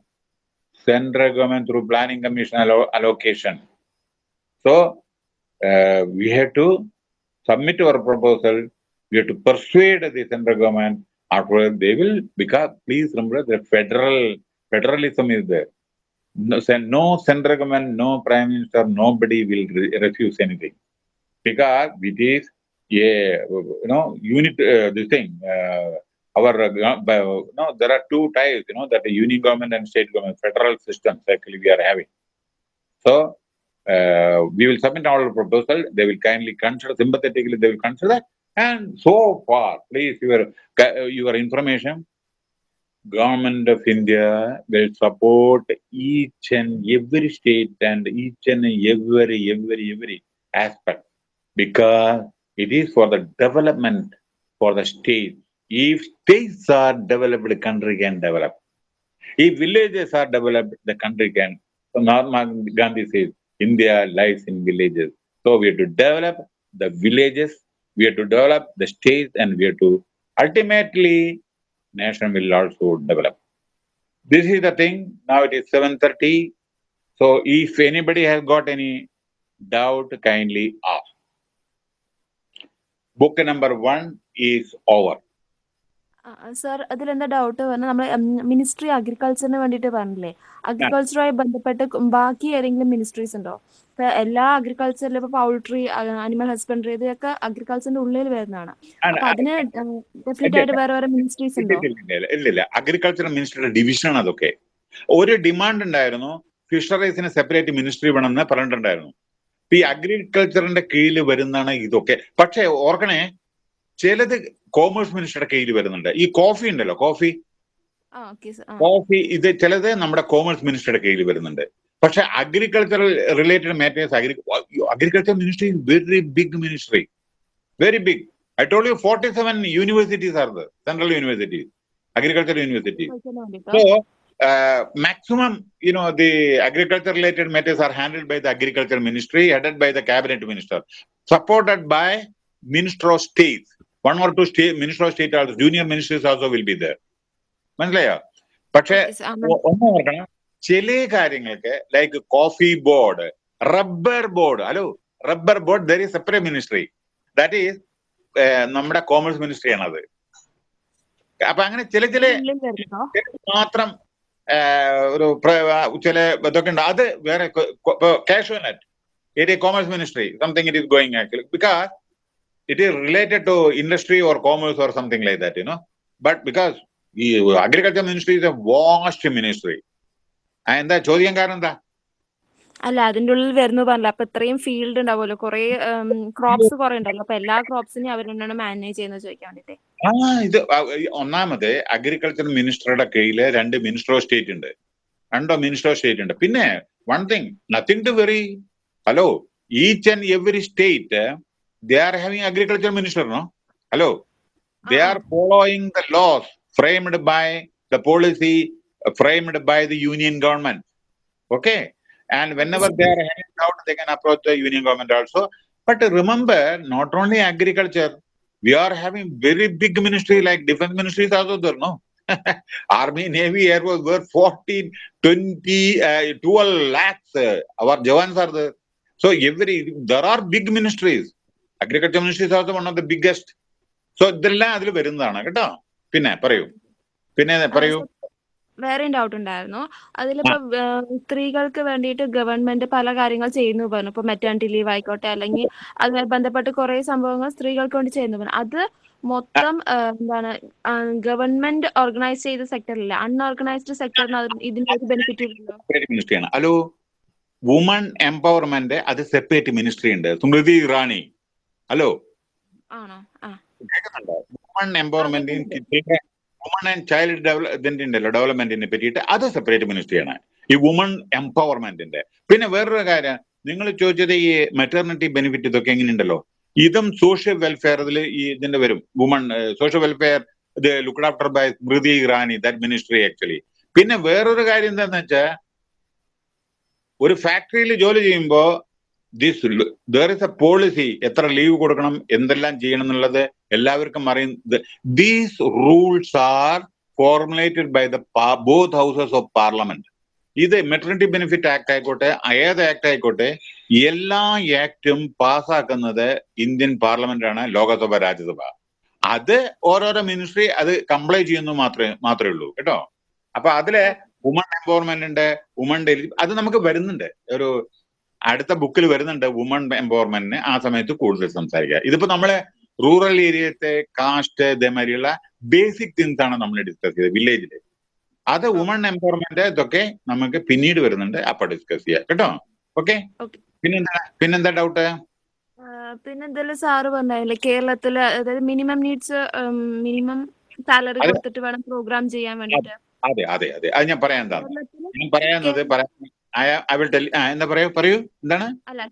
central government through planning commission allo allocation. So uh, we have to submit our proposal. We have to persuade the central government. After they will, because please remember the federal federalism is there. No, no central government, no prime minister, nobody will re- refuse anything because it is a you know unit. Uh, this thing. Uh, our uh, uh, no, there are two types. You know that the union government and state government, federal systems. Actually, we are having. So uh, we will submit our proposal. They will kindly consider sympathetically. They will consider. that. And so far, please your your information. Government of India will support each and every state and each and every every every aspect because it is for the development for the state. If states are developed, the country can develop. If villages are developed, the country can. So Mahatma Gandhi says, India lies in villages. So we have to develop the villages, we have to develop the states, and we have to ultimately nation will also develop. This is the thing. Now it is 7:30. So if anybody has got any doubt, kindly ask. Book number one is over sir അതിലെന്താ doubt പറഞ്ഞാൽ നമ്മൾ ministry അഗ്രികൾച്ചറിന് വേണ്ടിയിട്ട് പറഞ്ഞില്ലേ? അഗ്രികൾച്ചറുമായി ബന്ധപ്പെട്ട് ബാക്കി ഏതെങ്കിലും ministries ഉണ്ടോ? ഇപ്പൊ എല്ലാ അഗ്രികൾച്ചറിലും ഇപ്പൊ പൗൾട്രി അനിമൽ ഹസ്ബൻഡറി ഇതൊക്കെ അഗ്രികൾച്ചറിന്റെ ഉള്ളിൽ വരുന്നതാണ്. അപ്പൊ അതിന് ഡെഫിനറ്റ് ആയിട്ട് വേറെ വേറെ മിനിസ്ട്രീസ് ഉണ്ടോ? അഗ്രികൾച്ചർ മിനിസ്ട്രിയുടെ ഡിവിഷൻ അതൊക്കെ. ഒരു ഡിമാൻഡ് ഉണ്ടായിരുന്നു. ഫിഷറീസിന് സെപ്പറേറ്റ് മിനിസ്ട്രി വേണമെന്ന് പറഞ്ഞിട്ടുണ്ടായിരുന്നു. ഈ അഗ്രികൾച്ചറിന്റെ കീഴിൽ വരുന്നതാണ് ഇതൊക്കെ. പക്ഷേ ഓർക്കണേ ചിലത് കോമേഴ്സ് മിനിസ്റ്ററുടെ കീഴിൽ വരുന്നുണ്ട്. ഈ കോഫി ഉണ്ടല്ലോ കോഫി കോഫി ഇത് ചിലത് നമ്മുടെ കോമേഴ്സ് മിനിസ്റ്ററുടെ കീഴിൽ വരുന്നുണ്ട്. പക്ഷെ agricultural related matters agri agriculture ministry very big ministry very big I told you forty seven universities are the central universities agriculture. ചോദിക്കാൻ So, uh, maximum, you know, the agriculture related matters are handled by the agriculture ministry, headed by the cabinet minister, supported by minister of state. One or two state minister of state also, junior ministers also will be there. മനസ്സിലായോ പക്ഷേ Okay, sir. ആ, coffee ഒന്ന് rubber board, കാര്യങ്ങൾക്ക് like coffee board rubber board hello rubber board there is separate ministry that is നമ്മുടെ commerce ministry ആണത് അപ്പൊ അങ്ങനെ ചില ചില മാത്രം ഒരു പ്ര- ആ, ചില ഇതൊക്കെ ഉണ്ട് അത് വേറെ കാഷ്വനറ്റ് it commerce ministry something it is going actually because it is related to industry or commerce or something like that you know but because ഈ agriculture ministry is a vast ministry എന്താ ചോദ്യം കാരണം എന്താ അല്ല അതിന്റെ ഉള്ളിൽ വരുന്നു പറഞ്ഞില്ല? അപ്പൊ ഇത്രയും ഫീൽഡ് ഉണ്ടാവുമല്ലോ. കുറെ ക്രോപ്സ് കുറെ ഉണ്ടല്ലോ. അപ്പൊ എല്ലാ ക്രോപ്സിനെയും അവർ തന്നെയാണ് മാനേജ് ചെയ്യുന്നത് ചോദിക്കാൻ വേണ്ടിട്ട്. ആ ഇത് ഒന്നാമത് അഗ്രികൾച്ചർ മിനിസ്റ്ററുടെ കീഴിൽ രണ്ട് മിനിസ്റ്റർ ഓഫ് സ്റ്റേറ്റ് ഉണ്ട്. രണ്ടോ മിനിസ്റ്റർ ഓഫ് സ്റ്റേറ്റ് ഉണ്ട്. പിന്നെ one thing nothing to very hello each and every state they are having agriculture minister no hello they are following the laws framed by the policy framed by the union government okay and whenever they are having doubt they can approach the union government also but remember not only agriculture we are having very big ministry like defense ministry is also there no army navy air force were 14 20 uh, 12 lakhs uh, our jawans are there so every there are big ministries agriculture ministry is also one of the biggest so ഇതെല്ലാം അതിൽ വരുന്നതാണ് കേട്ടോ പിന്നെ പറയൂ പിന്നെ പറയൂ വേറെയും doubt ഉണ്ടായിരുന്നു. അതിലിപ്പോ സ്ത്രീകൾക്ക് വേണ്ടിയിട്ട് ഗവൺമെന്റ് പല കാര്യങ്ങൾ ചെയ്യുന്നു പറഞ്ഞു. ഇപ്പൊ മെറ്റേണിറ്റി ലീവ് ആയിക്കോട്ടെ അല്ലെങ്കിൽ അതുമായി ബന്ധപ്പെട്ട് കുറെ സംഭവങ്ങൾ സ്ത്രീകൾക്ക് വേണ്ടി ചെയ്യുന്നു പറഞ്ഞു. അത് മൊത്തം എന്താണ് ഗവൺമെന്റ് ഓർഗനൈസ് ചെയ്ത സെക്ടറില്ല അൺഓർഗനൈസ്ഡ് സെക്ടറിന് ഇതിന്റെ ഒരു ബെനിഫിറ്റ് ഹലോ വുമൺ എംപവർമെന്റ് അത് സെപ്പറേറ്റ് മിനിസ്ട്രി ഉണ്ട്. സ്മൃതി ഇറാനി. ഹലോ. ആണോ? വുമൺ എംപവർമെന്റിന് വുമൺ ആൻഡ് ചൈൽഡ് ഡെവലപ്മെന്റ് ഉണ്ടല്ലോ ഡെവലപ്മെന്റിനെ പറ്റിയിട്ട് അത് സെപ്പറേറ്റ് മിനിസ്ട്രിയാണ് ഈ വുമൺ എംപവർമെന്റിന്റെ പിന്നെ വേറൊരു കാര്യം നിങ്ങൾ ചോദിച്ചത് ഈ മെറ്റേർണിറ്റി ബെനിഫിറ്റ് ഇതൊക്കെ എങ്ങനെയുണ്ടല്ലോ? ഇതും സോഷ്യൽ വെൽഫെയർ ഇതിൽ ഈ ഇതിന്റെ വരും. വുമൺ സോഷ്യൽ വെൽഫെയർ ഇത് looked after by Smriti Irani that ministry actually പിന്നെ വേറൊരു കാര്യം എന്താന്ന് വെച്ചാൽ ഒരു ഫാക്ടറിയിൽ ജോലി ചെയ്യുമ്പോ this there is a policy എത്ര ലീവ് കൊടുക്കണം എന്തെല്ലാം ചെയ്യണം എന്നുള്ളത് എല്ലാവർക്കും അറിയുന്നത് these rules are formulated by the both houses of parliament ഇത് മെറ്റർണിറ്റി ബെനിഫിറ്റ് ആക്ട് ആയിക്കോട്ടെ ഏത് ആക്ട് ആയിക്കോട്ടെ എല്ലാ ആക്ടും പാസ്സാക്കുന്നത് ഇന്ത്യൻ പാർലമെന്റ് ആണ് ലോകസഭ രാജ്യസഭ. അത് ഓരോരോ മിനിസ്ട്രി അത് കംപ്ലൈ ചെയ്യുന്നു മാത്രമേ മാത്രമേ ഉള്ളൂ കേട്ടോ? അപ്പൊ അതിലെ വുമൺ എംപവർമെന്റ് ഉണ്ട് വുമൺ ഡെലി അത് നമുക്ക് വരുന്നുണ്ട്. ഒരു അടുത്ത ബുക്കിൽ വരുന്നുണ്ട് വുമൺ എംപവർമെന്റിന് ആ സമയത്ത് കൂടുതൽ സംസാരിക്കുക. ഇതിപ്പോ നമ്മളെ റൂറൽ ഏരിയത്തെ കാസ്റ്റ് ഇതേമാതിരിയുള്ള ബേസിക് തിങ്സ് ആണ് നമ്മൾ ഡിസ്കസ് ചെയ്തത് വില്ലേജിൽ അത് വുമൺ എംപവർമെന്റ് ഇതൊക്കെ നമുക്ക് പിന്നീട് വരുന്നുണ്ട് അപ്പൊ ഡിസ്കസ് ചെയ്യാം. കേട്ടോ? ഓക്കെ പിന്നെന്താ പിന്നെന്താ ഡൗട്ട് പിന്നെ എന്തെല്ലാം സാറ് പറഞ്ഞില്ലേ കേരളത്തിൽ അതായത് മിനിമം നീഡ്സ് മിനിമം സാലറി. കൊടുത്തിട്ട് വേണം പ്രോഗ്രാം ചെയ്യാൻ വേണ്ടിട്ട്. അതെ അതെ അതെ. അത് ഞാൻ പറയാൻ ഞാൻ പറയാന്നത് പറയാൻ എന്താ പറയൂ? പറയൂ. എന്താണ്? അല്ല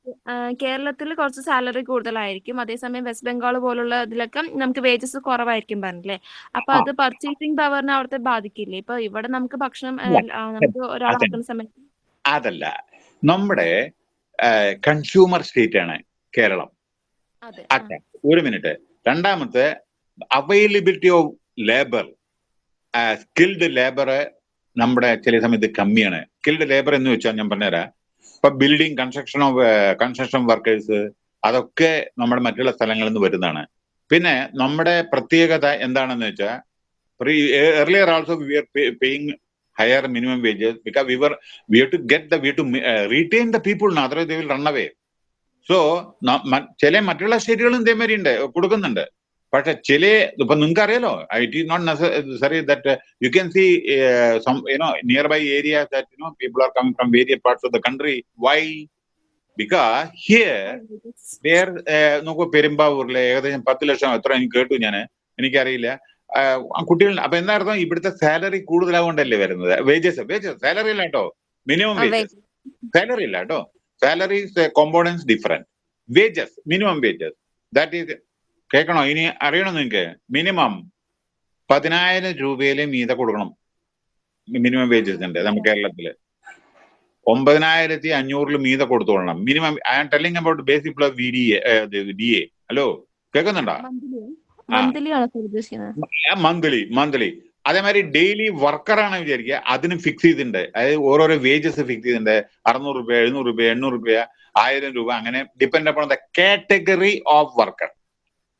കേരളത്തിൽ കുറച്ച് സാലറി കൂടുതലായിരിക്കും. അതേസമയം വെസ്റ്റ് ബംഗാൾ പോലുള്ള ഇതിലൊക്കെ നമുക്ക് വേജസ് കുറവായിരിക്കും പറഞ്ഞില്ലേ? അപ്പൊ. അത് പർച്ചേസിംഗ് പവറിനെ അവിടുത്തെ ബാധിക്കില്ലേ? ഇപ്പൊ ഇവിടെ നമുക്ക് ഭക്ഷണം നമുക്ക്. ഒരാളാക്കുന്ന സമയത്ത് അതല്ല. നമ്മുടെ കൺസ്യൂമർ സ്റ്റേറ്റ് ആണ് കേരളം. ഒരു മിനിറ്റ് രണ്ടാമത്തെ availability of labour skilled labour നമ്മുടെ ചില സമയത്ത് കമ്മിയാണ്. സ്കിൽഡ് ലേബർ എന്ന് വെച്ചാൽ ഞാൻ പറഞ്ഞുതരാം. ഇപ്പൊ building construction of construction workers അതൊക്കെ നമ്മുടെ മറ്റുള്ള സ്ഥലങ്ങളിൽ നിന്ന് വരുന്നതാണ്. പിന്നെ നമ്മുടെ പ്രത്യേകത എന്താണെന്ന് വെച്ചാൽ earlier also we were pay, paying higher minimum wages because we were we have to get the we have to uh, retain the people now otherwise they ചില മറ്റുള്ള സ്റ്റേറ്റുകളും ഇതേമാതിരി ഉണ്ട് കൊടുക്കുന്നുണ്ട്. പക്ഷെ ചില ഇപ്പൊ നിങ്ങൾക്ക് അറിയാലോ it is not necessary that you can see some you know nearby area that you know people are coming from various parts of the country why because here where നോക്കൂ പെരുമ്പാവൂരിലെ ഏകദേശം പത്ത് ലക്ഷം എത്ര എനിക്ക് കേട്ടു ഞാൻ എനിക്കറിയില്ല. കുട്ടികൾ അപ്പൊ എന്താ അർത്ഥം ഇവിടുത്തെ സാലറി കൂടുതലാകൊണ്ടല്ലേ വരുന്നത്? വേജസ് വേജസ് സാലറി ഇല്ല കേട്ടോ. മിനിമം വേജസ് സാലറി ഇല്ല കേട്ടോ. Salary components different wages minimum wages that is കേൾക്കണോ? ഇനി അറിയണം നിങ്ങൾക്ക് മിനിമം പതിനായിരം രൂപയിലെ മീത കൊടുക്കണം. മിനിമം വേജസ് ഉണ്ട് നമ്മുടെ കേരളത്തിൽ. ഒമ്പതിനായിരത്തി അഞ്ഞൂറിൽ മീത കൊടുത്തോളണം. Minimum I am telling about basic plus V D D A hello കേൾക്കുന്നുണ്ടോ? മന്ത്ലി. മന്ത്ലി അതേമാതിരി ഡെയിലി വർക്കറാണ് വിചാരിക്കുക. അതിന് ഫിക്സ് ചെയ്തിട്ടുണ്ട്. അതായത് ഓരോരോ വേജസ് ഫിക്സ് ചെയ്തിട്ടുണ്ട്. അറുന്നൂറ് രൂപ എഴുന്നൂറ് രൂപ എണ്ണൂറ് രൂപ ആയിരം രൂപ അങ്ങനെ depend upon the category of worker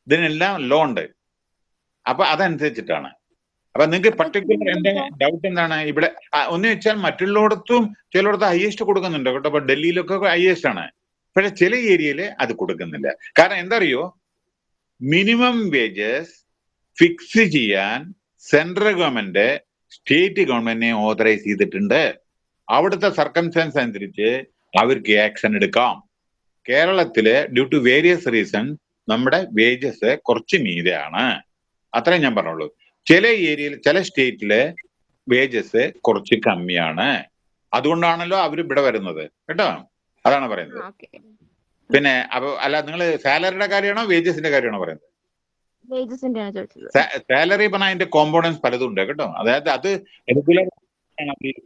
ഇതിനെല്ലാം ലോ ഉണ്ട്. അപ്പൊ അതനുസരിച്ചിട്ടാണ്. അപ്പൊ നിങ്ങൾക്ക് പർട്ടിക്കുലർ എന്റെ ഡൗട്ട് എന്താണ്? ഇവിടെ ഒന്ന് വെച്ചാൽ മറ്റുള്ളിടത്തും ചിലയിടത്ത് ഹയസ്റ്റ് കൊടുക്കുന്നുണ്ട് കേട്ടോ. അപ്പൊ ഡൽഹിയിലൊക്കെ ഹയസ്റ്റ് ആണ്. പക്ഷെ ചില ഏരിയയിൽ അത് കൊടുക്കുന്നില്ല. കാരണം എന്താ അറിയോ മിനിമം വേജസ് ഫിക്സ് ചെയ്യാൻ സെൻട്രൽ ഗവൺമെന്റ് സ്റ്റേറ്റ് ഗവൺമെന്റിനെ ഓതറൈസ് ചെയ്തിട്ടുണ്ട്. അവിടുത്തെ സർക്കംസ്റ്റൻസ് അനുസരിച്ച് അവർക്ക് ആക്ഷൻ എടുക്കാം. കേരളത്തിൽ ഡ്യൂ ടു വേരിയസ് റീസൺ നമ്മുടെ വേജസ് കുറച്ച് മീതെയാണ്. അത്രയും ഞാൻ പറഞ്ഞുള്ളൂ. ചില ഏരിയയിൽ ചില സ്റ്റേറ്റിൽ വേജസ് കുറച്ച് കമ്മിയാണ്. അതുകൊണ്ടാണല്ലോ അവർ ഇവിടെ വരുന്നത്. കേട്ടോ? അതാണ് പറയുന്നത്. പിന്നെ അപ്പൊ അല്ല നിങ്ങൾ സാലറിയുടെ കാര്യമാണോ വേജസിന്റെ കാര്യമാണോ പറയുന്നത്? സാലറി പറഞ്ഞാൽ അതിന്റെ കോമ്പോണൻസ് പലതും ഉണ്ട് കേട്ടോ? അതായത് അത് റെഗുലർ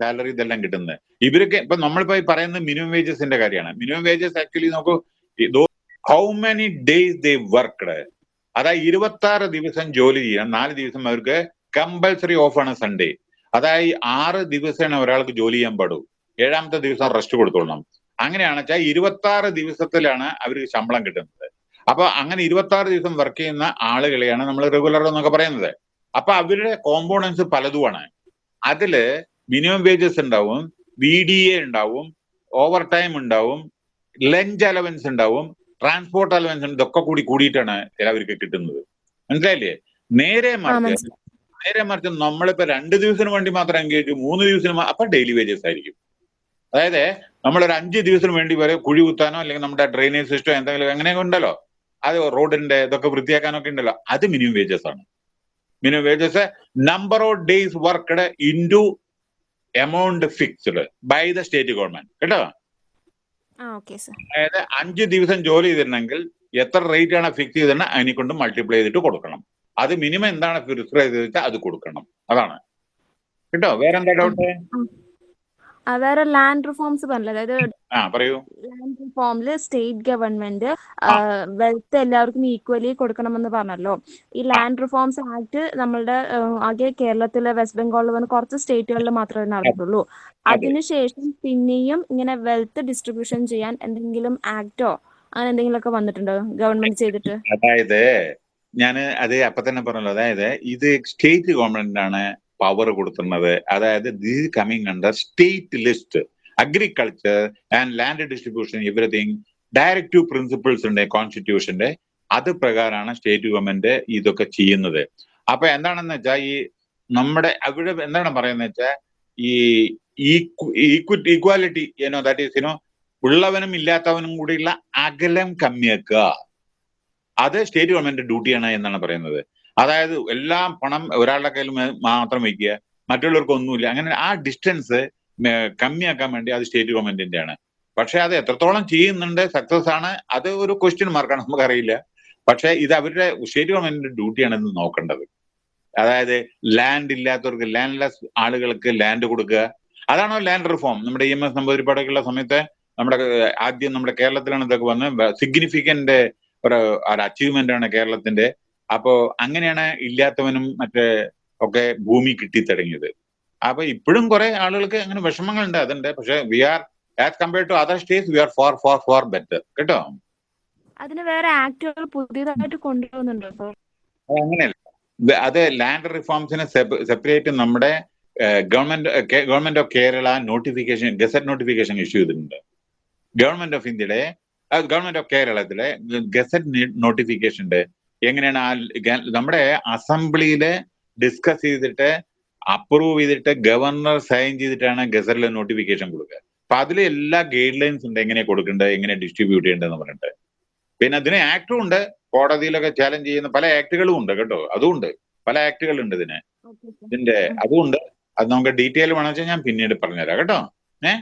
സാലറി ഇതെല്ലാം കിട്ടുന്നത്. ഇവരൊക്കെ ഇപ്പൊ നമ്മളിപ്പോ പറയുന്നത് മിനിമം വേജസിന്റെ കാര്യമാണ്. മിനിമം വേജസ് ആക്ച്വലി നോക്കൂ how many days they worked അതായത് ഇരുപത്തി ആറ് ദിവസം ജോലി ചെയ്യണം. നാല് ദിവസം അവർക്ക് കമ്പൽസറി ഓഫ് ആണ് സൺഡേ അതായത് ആറ് ദിവസമാണ് ഒരാൾക്ക് ജോലി ചെയ്യാൻ പാടൂ. ഏഴാമത്തെ ദിവസം റെസ്റ്റ് കൊടുത്തോളണം. അങ്ങനെയാണ് വെച്ചാൽ ഇരുപത്തി ആറ് ദിവസത്തിലാണ് അവർക്ക് ശമ്പളം കിട്ടുന്നത്. അപ്പൊ അങ്ങനെ ഇരുപത്തി ആറ് ദിവസം വർക്ക് ചെയ്യുന്ന ആളുകളെയാണ് നമ്മൾ റെഗുലർ എന്നൊക്കെ പറയുന്നത്. അപ്പൊ അവരുടെ കോമ്പോണൻസ് പലതുമാണ്. അതിൽ മിനിമം വേജസ് ഉണ്ടാവും വി ഡി എ ഉണ്ടാവും ഓവർ ടൈം ഉണ്ടാവും ലഞ്ച് അലവൻസ് ഉണ്ടാവും ട്രാൻസ്പോർട്ട് അലവൻസ് ഇതൊക്കെ കൂടി കൂടിയിട്ടാണ് ചിലവർക്ക് കിട്ടുന്നത്. മനസ്സിലായില്ലേ? നേരെ മറിച്ച് നേരെ മറിച്ച് നമ്മളിപ്പോ രണ്ട് ദിവസത്തിന് വേണ്ടി മാത്രം എൻഗേജ് മൂന്ന് ദിവസത്തിന് അപ്പൊ ഡെയിലി വേജസ് ആയിരിക്കും. അതായത് നമ്മൾ ഒരു അഞ്ച് ദിവസത്തിന് വേണ്ടി വരെ കുഴി കുത്താനോ അല്ലെങ്കിൽ നമ്മുടെ ഡ്രെയിനേജ് സിസ്റ്റം എന്തെങ്കിലും അങ്ങനെയൊക്കെ ഉണ്ടല്ലോ? അത് റോഡിന്റെ ഇതൊക്കെ വൃത്തിയാക്കാനൊക്കെ ഉണ്ടല്ലോ. അത് മിനിമം വേജസ് ആണ്. Minimum wages number of days worked to amount fixed by the state government കേട്ടോ? അതായത് അഞ്ച് ദിവസം ജോലി ചെയ്തിരുന്നെങ്കിൽ എത്ര റേറ്റ് ആണ് ഫിക്സ് ചെയ്തിട്ട് അതിനെ കൊണ്ട് മൾട്ടിപ്ലൈ ചെയ്തിട്ട് കൊടുക്കണം. അത് മിനിമം എന്താണ് ഫിക്സ് ചെയ്തിട്ട് അത് കൊടുക്കണം. അതാണ്. കേട്ടോ? വേറെന്താ ഡൗട്ട് വേറെ ലാൻഡ് റിഫോംസ് പറഞ്ഞില്ല? അതായത് ലാൻഡ് റിഫോമിൽ സ്റ്റേറ്റ് ഗവൺമെന്റ് വെൽത്ത് എല്ലാവർക്കും ഈക്വലി കൊടുക്കണമെന്ന് പറഞ്ഞല്ലോ. ഈ ലാൻഡ് റിഫോംസ് ആക്ട് നമ്മളുടെ ആകെ കേരളത്തിലെ വെസ്റ്റ് ബംഗാളിൽ വന്ന് കുറച്ച് സ്റ്റേറ്റുകളിൽ മാത്രമേ നടന്നിട്ടുള്ളൂ. അതിനുശേഷം പിന്നെയും ഇങ്ങനെ വെൽത്ത് ഡിസ്ട്രിബ്യൂഷൻ ചെയ്യാൻ എന്തെങ്കിലും ആക്ടോ അങ്ങനെ എന്തെങ്കിലുമൊക്കെ വന്നിട്ടുണ്ടോ ഗവൺമെന്റ് ചെയ്തിട്ട്? അതായത് ഞാൻ അത് അപ്പൊ തന്നെ പറഞ്ഞല്ലോ. അതായത് ഇത് സ്റ്റേറ്റ് ഗവൺമെന്റ് ആണ് പവർ കൊടുക്കുന്നത്. അതായത് this coming under state list agriculture and land distribution everything directive principles ഉണ്ട് കോൺസ്റ്റിറ്റ്യൂഷന്റെ അത് പ്രകാരമാണ് സ്റ്റേറ്റ് ഗവൺമെന്റ് ഇതൊക്കെ ചെയ്യുന്നത്. അപ്പൊ എന്താണെന്ന് വെച്ചാൽ ഈ നമ്മുടെ അവിടെ എന്താണ് പറയുന്നത് വെച്ചാൽ ഈ ഈക്വിറ്റി ഈക്വാലിറ്റി ഏനോ ദാറ്റ് ഈസ് യുനോ ഉള്ളവനും ഇല്ലാത്തവനും കൂടിയുള്ള അകലം കമ്മിയാക്കുക. അത് സ്റ്റേറ്റ് ഗവൺമെന്റ് ഡ്യൂട്ടിയാണ് എന്നാണ് പറയുന്നത്. അതായത് എല്ലാം പണം ഒരാളുടെ കയ്യിൽ മാത്രം വയ്ക്കുക മറ്റുള്ളവർക്ക് ഒന്നുമില്ല. അങ്ങനെ ആ ഡിസ്റ്റൻസ് കമ്മിയാക്കാൻ വേണ്ടി അത് സ്റ്റേറ്റ് ഗവൺമെന്റിന്റെ ആണ്. പക്ഷെ അത് എത്രത്തോളം ചെയ്യുന്നുണ്ട് സക്സസ് ആണ് അത് ഒരു ക്വസ്റ്റ്യൻ മാർക്കാണ് നമുക്കറിയില്ല. പക്ഷെ ഇത് അവരുടെ സ്റ്റേറ്റ് ഗവൺമെന്റിന്റെ ഡ്യൂട്ടിയാണ് ഇന്ന് നോക്കേണ്ടത്. അതായത് ലാൻഡ് ഇല്ലാത്തവർക്ക് ലാൻഡ് ലെസ് ആളുകൾക്ക് ലാൻഡ് കൊടുക്കുക. അതാണോ ലാൻഡ് റിഫോം നമ്മുടെ ഇ എം എസ് നമ്പൂതിരിപ്പാടൊക്കെയുള്ള സമയത്ത് നമ്മുടെ ആദ്യം നമ്മുടെ കേരളത്തിലാണ് ഇതൊക്കെ വന്ന് സിഗ്നിഫിക്കന്റ് ഒരു അച്ചീവ്മെന്റ് ആണ് കേരളത്തിന്റെ അപ്പോ അങ്ങനെയാണ് ഇല്ലാത്തവനും മറ്റേ ഒക്കെ ഭൂമി കിട്ടിത്തുടങ്ങിയത്. അപ്പൊ ഇപ്പോഴും കുറെ ആളുകൾക്ക് അങ്ങനെ വിഷമങ്ങളുണ്ട് അതുണ്ട്. പക്ഷെ we are as compared to other states we are for for for better കേട്ടോ? അതിന് വേറെ ആക്ടുകൾ പുതിയതായിട്ട് കൊണ്ടുവന്നുണ്ടോ അങ്ങനെയല്ല. അത് ലാൻഡ് റിഫോംസിനെ സെപ്പറേറ്റ് നമ്മുടെ government government of Kerala notification gazette notification issue ചെയ്തിട്ടുണ്ട്. ഗവൺമെന്റ് ഓഫ് ഇന്ത്യയുടെ ഗവൺമെന്റ് ഓഫ് കേരളത്തിലെ ഗസറ്റ് നോട്ടിഫിക്കേഷന്റെ എങ്ങനെയാണ് ആ നമ്മുടെ അസംബ്ലിയിൽ ഡിസ്കസ് ചെയ്തിട്ട് അപ്രൂവ് ചെയ്തിട്ട് ഗവർണർ സൈൻ ചെയ്തിട്ടാണ് ഗസറിലെ നോട്ടിഫിക്കേഷൻ കൊടുക്കുക. അപ്പൊ അതിൽ എല്ലാ ഗൈഡ് ലൈൻസ് ഉണ്ട് എങ്ങനെ കൊടുക്കേണ്ടത് എങ്ങനെ ഡിസ്ട്രിബ്യൂട്ട് ചെയ്യേണ്ടതെന്ന് പറഞ്ഞിട്ട്. പിന്നെ അതിന് ആക്ടും ഉണ്ട്. കോടതിയിലൊക്കെ ചാലഞ്ച് ചെയ്യുന്ന പല ആക്ടുകളും ഉണ്ട് കേട്ടോ. അതുമുണ്ട് പല ആക്ടുകൾ ഉണ്ട് ഇതിന്. ഇതിന്റെ അതുമുണ്ട് അത് നമുക്ക് ഡീറ്റെയിൽ വേണമെന്ന് വെച്ചാൽ ഞാൻ പിന്നീട് പറഞ്ഞുതരാം കേട്ടോ. ഏഹ്